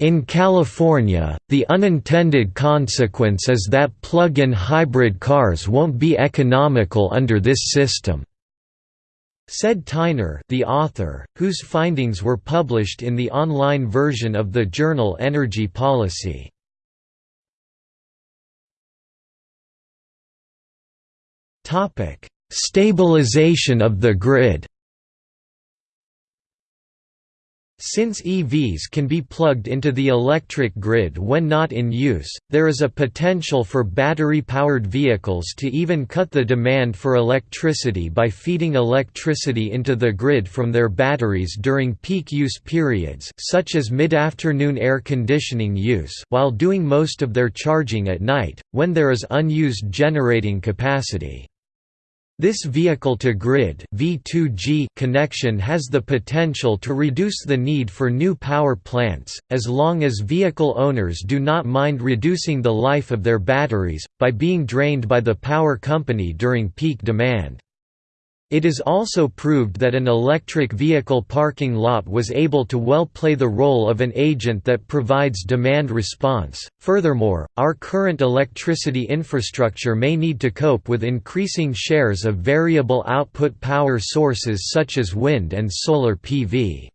In California, the unintended consequence is that plug-in hybrid cars won't be economical under this system," said Tyner the author, whose findings were published in the online version of the journal Energy Policy. Stabilization of the grid Since EVs can be plugged into the electric grid when not in use, there is a potential for battery-powered vehicles to even cut the demand for electricity by feeding electricity into the grid from their batteries during peak use periods such as mid-afternoon air conditioning use while doing most of their charging at night, when there is unused generating capacity. This vehicle-to-grid connection has the potential to reduce the need for new power plants, as long as vehicle owners do not mind reducing the life of their batteries, by being drained by the power company during peak demand. It is also proved that an electric vehicle parking lot was able to well play the role of an agent that provides demand response. Furthermore, our current electricity infrastructure may need to cope with increasing shares of variable output power sources such as wind and solar PV.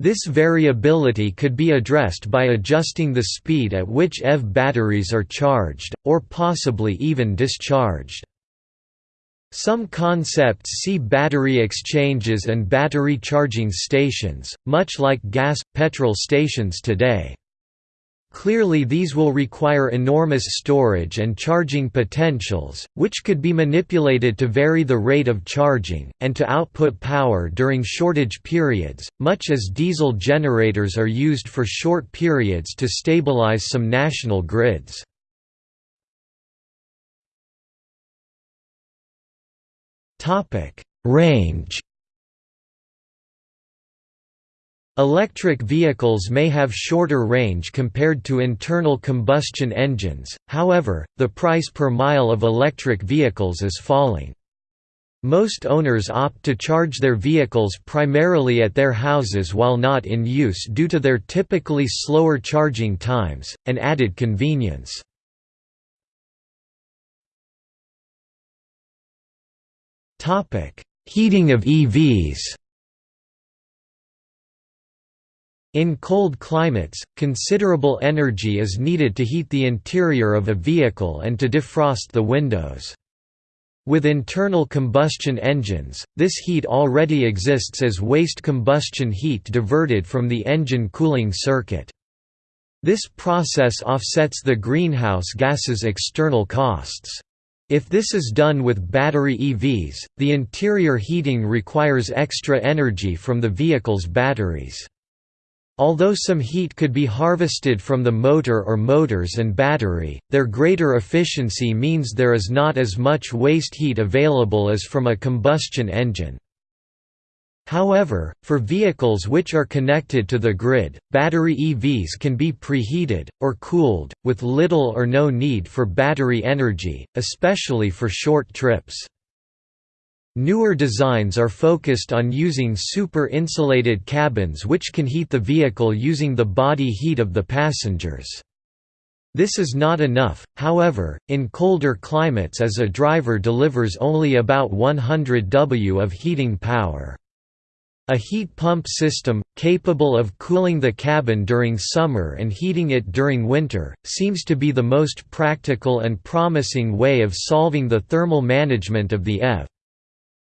This variability could be addressed by adjusting the speed at which EV batteries are charged, or possibly even discharged. Some concepts see battery exchanges and battery charging stations, much like gas, petrol stations today. Clearly these will require enormous storage and charging potentials, which could be manipulated to vary the rate of charging, and to output power during shortage periods, much as diesel generators are used for short periods to stabilize some national grids. Range. Electric vehicles may have shorter range compared to internal combustion engines, however, the price per mile of electric vehicles is falling. Most owners opt to charge their vehicles primarily at their houses while not in use due to their typically slower charging times, and added convenience. Heating of EVs In cold climates, considerable energy is needed to heat the interior of a vehicle and to defrost the windows. With internal combustion engines, this heat already exists as waste combustion heat diverted from the engine cooling circuit. This process offsets the greenhouse gases external costs. If this is done with battery EVs, the interior heating requires extra energy from the vehicle's batteries. Although some heat could be harvested from the motor or motors and battery, their greater efficiency means there is not as much waste heat available as from a combustion engine. However, for vehicles which are connected to the grid, battery EVs can be preheated, or cooled, with little or no need for battery energy, especially for short trips. Newer designs are focused on using super-insulated cabins which can heat the vehicle using the body heat of the passengers. This is not enough, however, in colder climates as a driver delivers only about 100 W of heating power. A heat pump system, capable of cooling the cabin during summer and heating it during winter, seems to be the most practical and promising way of solving the thermal management of the EV.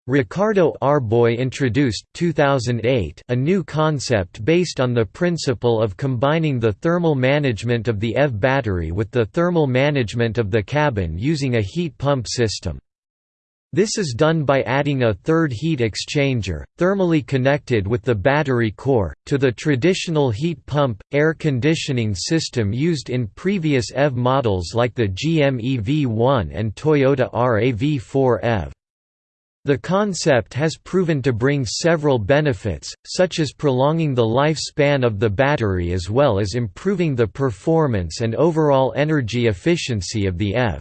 Ricardo Arboix introduced 2008 a new concept based on the principle of combining the thermal management of the EV battery with the thermal management of the cabin using a heat pump system. This is done by adding a third heat exchanger, thermally connected with the battery core, to the traditional heat pump, air conditioning system used in previous EV models like the GM EV1 and Toyota RAV4 EV. The concept has proven to bring several benefits, such as prolonging the lifespan of the battery as well as improving the performance and overall energy efficiency of the EV.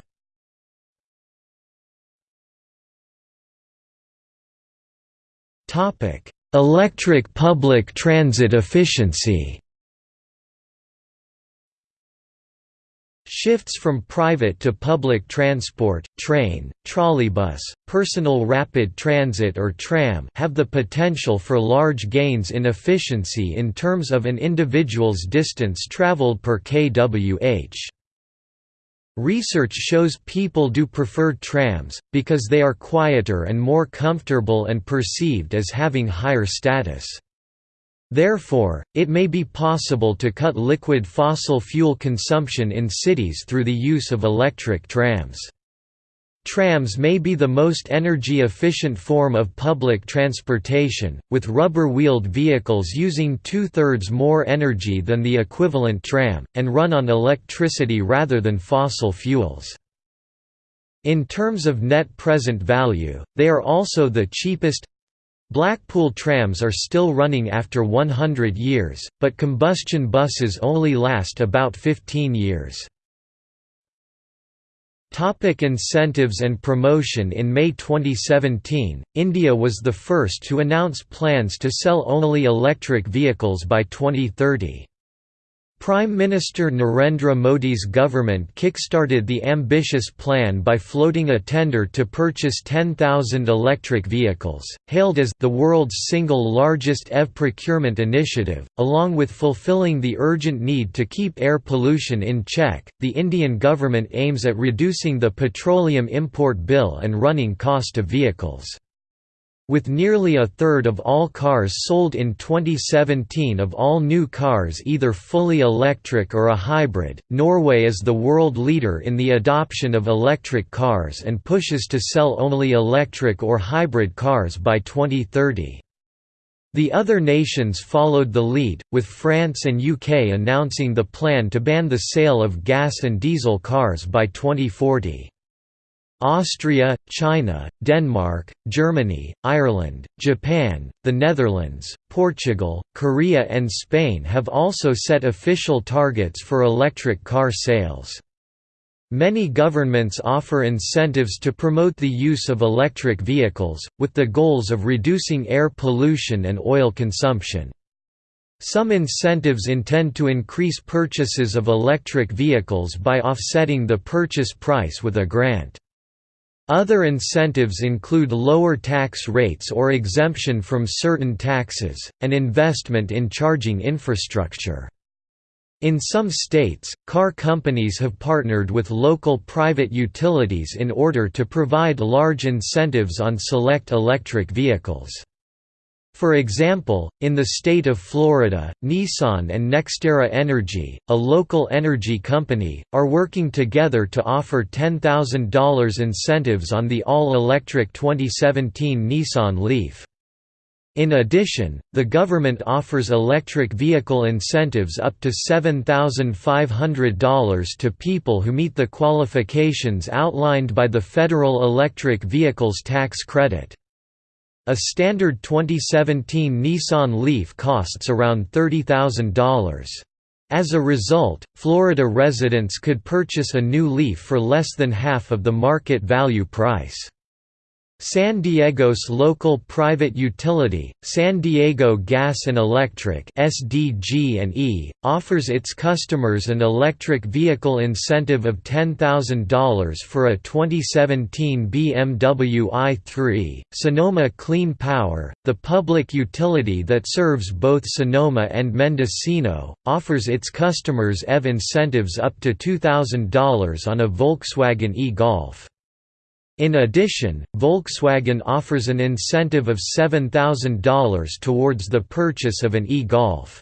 Electric public transit efficiency Shifts from private to public transport train, trolleybus, personal rapid transit or tram have the potential for large gains in efficiency in terms of an individual's distance traveled per kWh. Research shows people do prefer trams, because they are quieter and more comfortable and perceived as having higher status. Therefore, it may be possible to cut liquid fossil fuel consumption in cities through the use of electric trams. Trams may be the most energy-efficient form of public transportation, with rubber-wheeled vehicles using two-thirds more energy than the equivalent tram, and run on electricity rather than fossil fuels. In terms of net present value, they are also the cheapest, Blackpool trams are still running after 100 years, but combustion buses only last about 15 years. Topic incentives and promotion In May 2017, India was the first to announce plans to sell only electric vehicles by 2030. Prime Minister Narendra Modi's government kick-started the ambitious plan by floating a tender to purchase 10,000 electric vehicles, hailed as the world's single largest EV procurement initiative. Along with fulfilling the urgent need to keep air pollution in check, the Indian government aims at reducing the petroleum import bill and running cost of vehicles. With nearly a third of all cars sold in 2017 of all new cars either fully electric or a hybrid, Norway is the world leader in the adoption of electric cars and pushes to sell only electric or hybrid cars by 2030. The other nations followed the lead, with France and UK announcing the plan to ban the sale of gas and diesel cars by 2040. Austria, China, Denmark, Germany, Ireland, Japan, the Netherlands, Portugal, Korea and Spain have also set official targets for electric car sales. Many governments offer incentives to promote the use of electric vehicles, with the goals of reducing air pollution and oil consumption. Some incentives intend to increase purchases of electric vehicles by offsetting the purchase price with a grant. Other incentives include lower tax rates or exemption from certain taxes, and investment in charging infrastructure. In some states, car companies have partnered with local private utilities in order to provide large incentives on select electric vehicles. For example, in the state of Florida, Nissan and NextEra Energy, a local energy company, are working together to offer $10,000 incentives on the all-electric 2017 Nissan Leaf. In addition, the government offers electric vehicle incentives up to $7,500 to people who meet the qualifications outlined by the Federal Electric Vehicles Tax Credit. A standard 2017 Nissan Leaf costs around $30,000. As a result, Florida residents could purchase a new Leaf for less than half of the market value price. San Diego's local private utility, San Diego Gas and Electric (SDG&E), offers its customers an electric vehicle incentive of $10,000 for a 2017 BMW i3. Sonoma Clean Power, the public utility that serves both Sonoma and Mendocino, offers its customers EV incentives up to $2,000 on a Volkswagen e-Golf. In addition, Volkswagen offers an incentive of $7,000 towards the purchase of an e-Golf.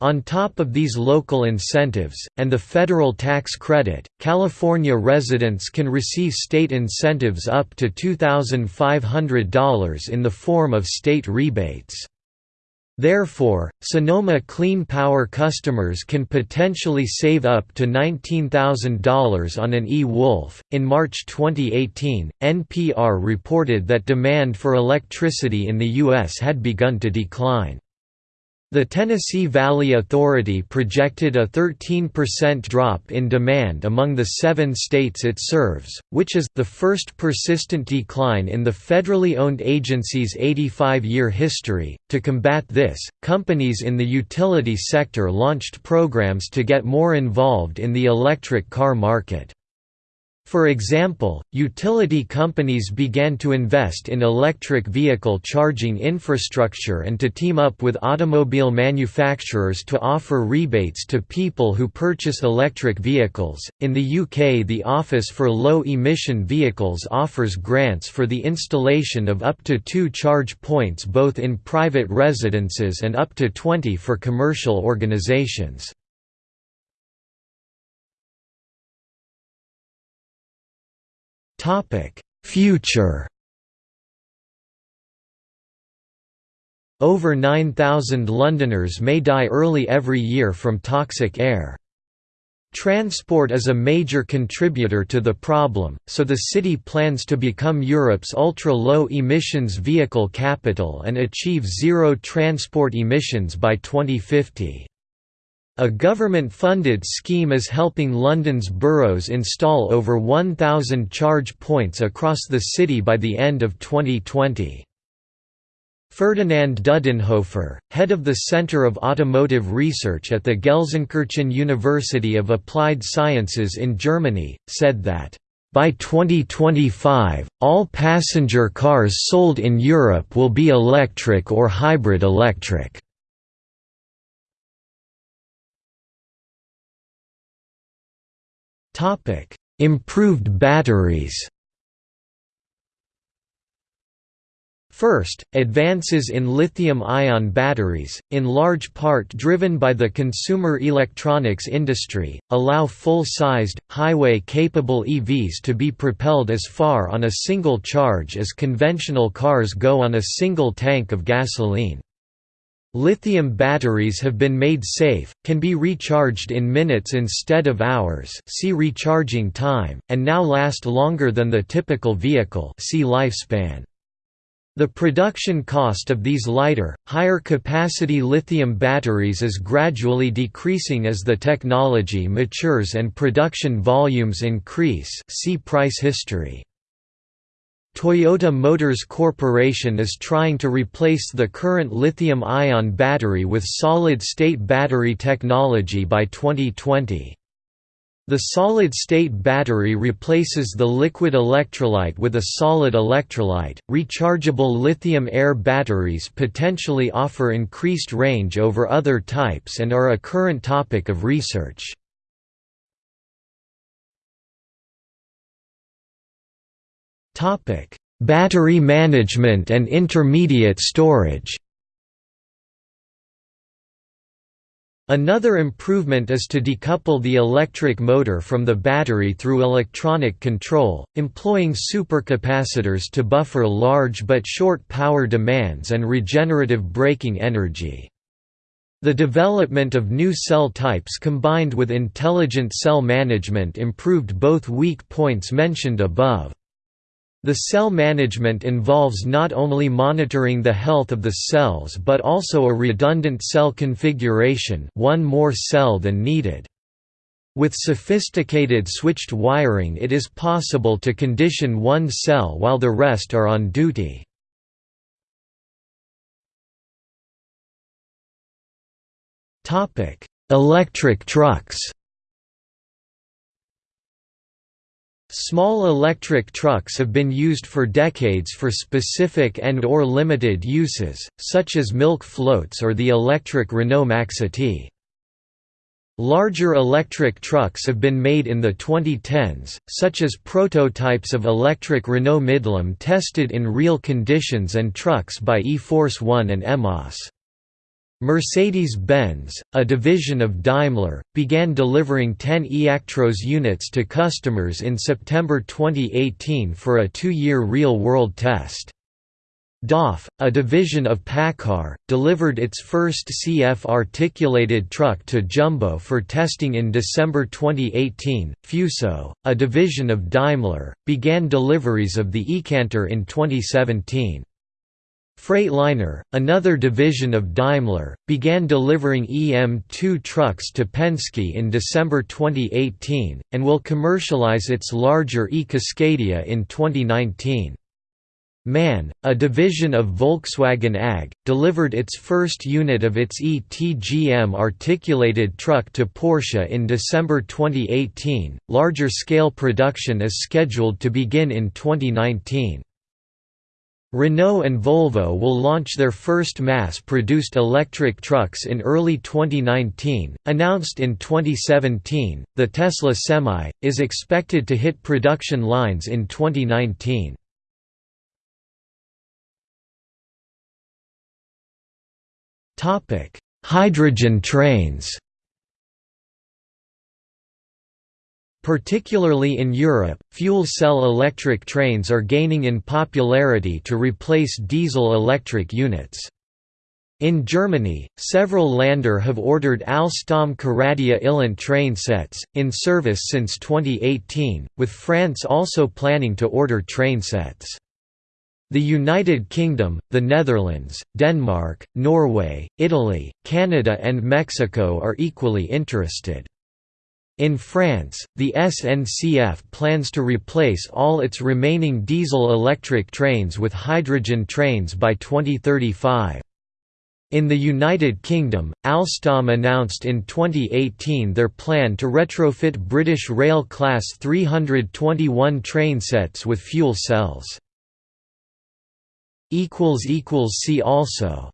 On top of these local incentives, and the federal tax credit, California residents can receive state incentives up to $2,500 in the form of state rebates. Therefore, Sonoma Clean Power customers can potentially save up to $19,000 on an e-Golf. In March 2018, NPR reported that demand for electricity in the U.S. had begun to decline. The Tennessee Valley Authority projected a 13% drop in demand among the seven states it serves, which is the first persistent decline in the federally owned agency's 85-year history. To combat this, companies in the utility sector launched programs to get more involved in the electric car market. For example, utility companies began to invest in electric vehicle charging infrastructure and to team up with automobile manufacturers to offer rebates to people who purchase electric vehicles. In the UK, the Office for Low Emission Vehicles offers grants for the installation of up to two charge points both in private residences and up to 20 for commercial organisations. Future Over 9,000 Londoners may die early every year from toxic air. Transport is a major contributor to the problem, so the city plans to become Europe's ultra-low emissions vehicle capital and achieve zero transport emissions by 2050. A government-funded scheme is helping London's boroughs install over 1,000 charge points across the city by the end of 2020. Ferdinand Dudenhöffer, head of the Center of Automotive Research at the Gelsenkirchen University of Applied Sciences in Germany, said that, "...by 2025, all passenger cars sold in Europe will be electric or hybrid electric." Topic: Improved batteries. First, advances in lithium-ion batteries, in large part driven by the consumer electronics industry, allow full-sized, highway-capable EVs to be propelled as far on a single charge as conventional cars go on a single tank of gasoline. Lithium batteries have been made safe, can be recharged in minutes instead of hours see recharging time, and now last longer than the typical vehicle see lifespan. The production cost of these lighter, higher capacity lithium batteries is gradually decreasing as the technology matures and production volumes increase see price history. Toyota Motors Corporation is trying to replace the current lithium-ion battery with solid-state battery technology by 2020. The solid-state battery replaces the liquid electrolyte with a solid electrolyte. Rechargeable lithium-air batteries potentially offer increased range over other types and are a current topic of research. Topic: Battery management and intermediate storage. Another improvement is to decouple the electric motor from the battery through electronic control, employing supercapacitors to buffer large but short power demands and regenerative braking energy. The development of new cell types combined with intelligent cell management improved both weak points mentioned above. The cell management involves not only monitoring the health of the cells but also a redundant cell configuration one more cell than needed. With sophisticated switched wiring it is possible to condition one cell while the rest are on duty. Electric trucks Small electric trucks have been used for decades for specific and or limited uses, such as milk floats or the electric Renault Maxity. Larger electric trucks have been made in the 2010s, such as prototypes of electric Renault Midlum tested in real conditions and trucks by E-Force One and EMOSS. Mercedes-Benz, a division of Daimler, began delivering 10 eActros units to customers in September 2018 for a two-year real-world test. DAF, a division of PACCAR, delivered its first CF articulated truck to Jumbo for testing in December 2018. Fuso, a division of Daimler, began deliveries of the eCanter in 2017. Freightliner, another division of Daimler, began delivering EM2 trucks to Penske in December 2018, and will commercialize its larger e-Cascadia in 2019. MAN, a division of Volkswagen AG, delivered its first unit of its ETGM articulated truck to Porsche in December 2018. Larger scale production is scheduled to begin in 2019. Renault and Volvo will launch their first mass-produced electric trucks in early 2019. Announced in 2017, the Tesla Semi is expected to hit production lines in 2019. Topic: Hydrogen trains. Particularly in Europe, fuel cell electric trains are gaining in popularity to replace diesel-electric units. In Germany, several Länder have ordered Alstom Coradia iLint train sets, in service since 2018, with France also planning to order train sets. The United Kingdom, the Netherlands, Denmark, Norway, Italy, Canada and Mexico are equally interested. In France, the SNCF plans to replace all its remaining diesel-electric trains with hydrogen trains by 2035. In the United Kingdom, Alstom announced in 2018 their plan to retrofit British Rail Class 321 trainsets with fuel cells. See also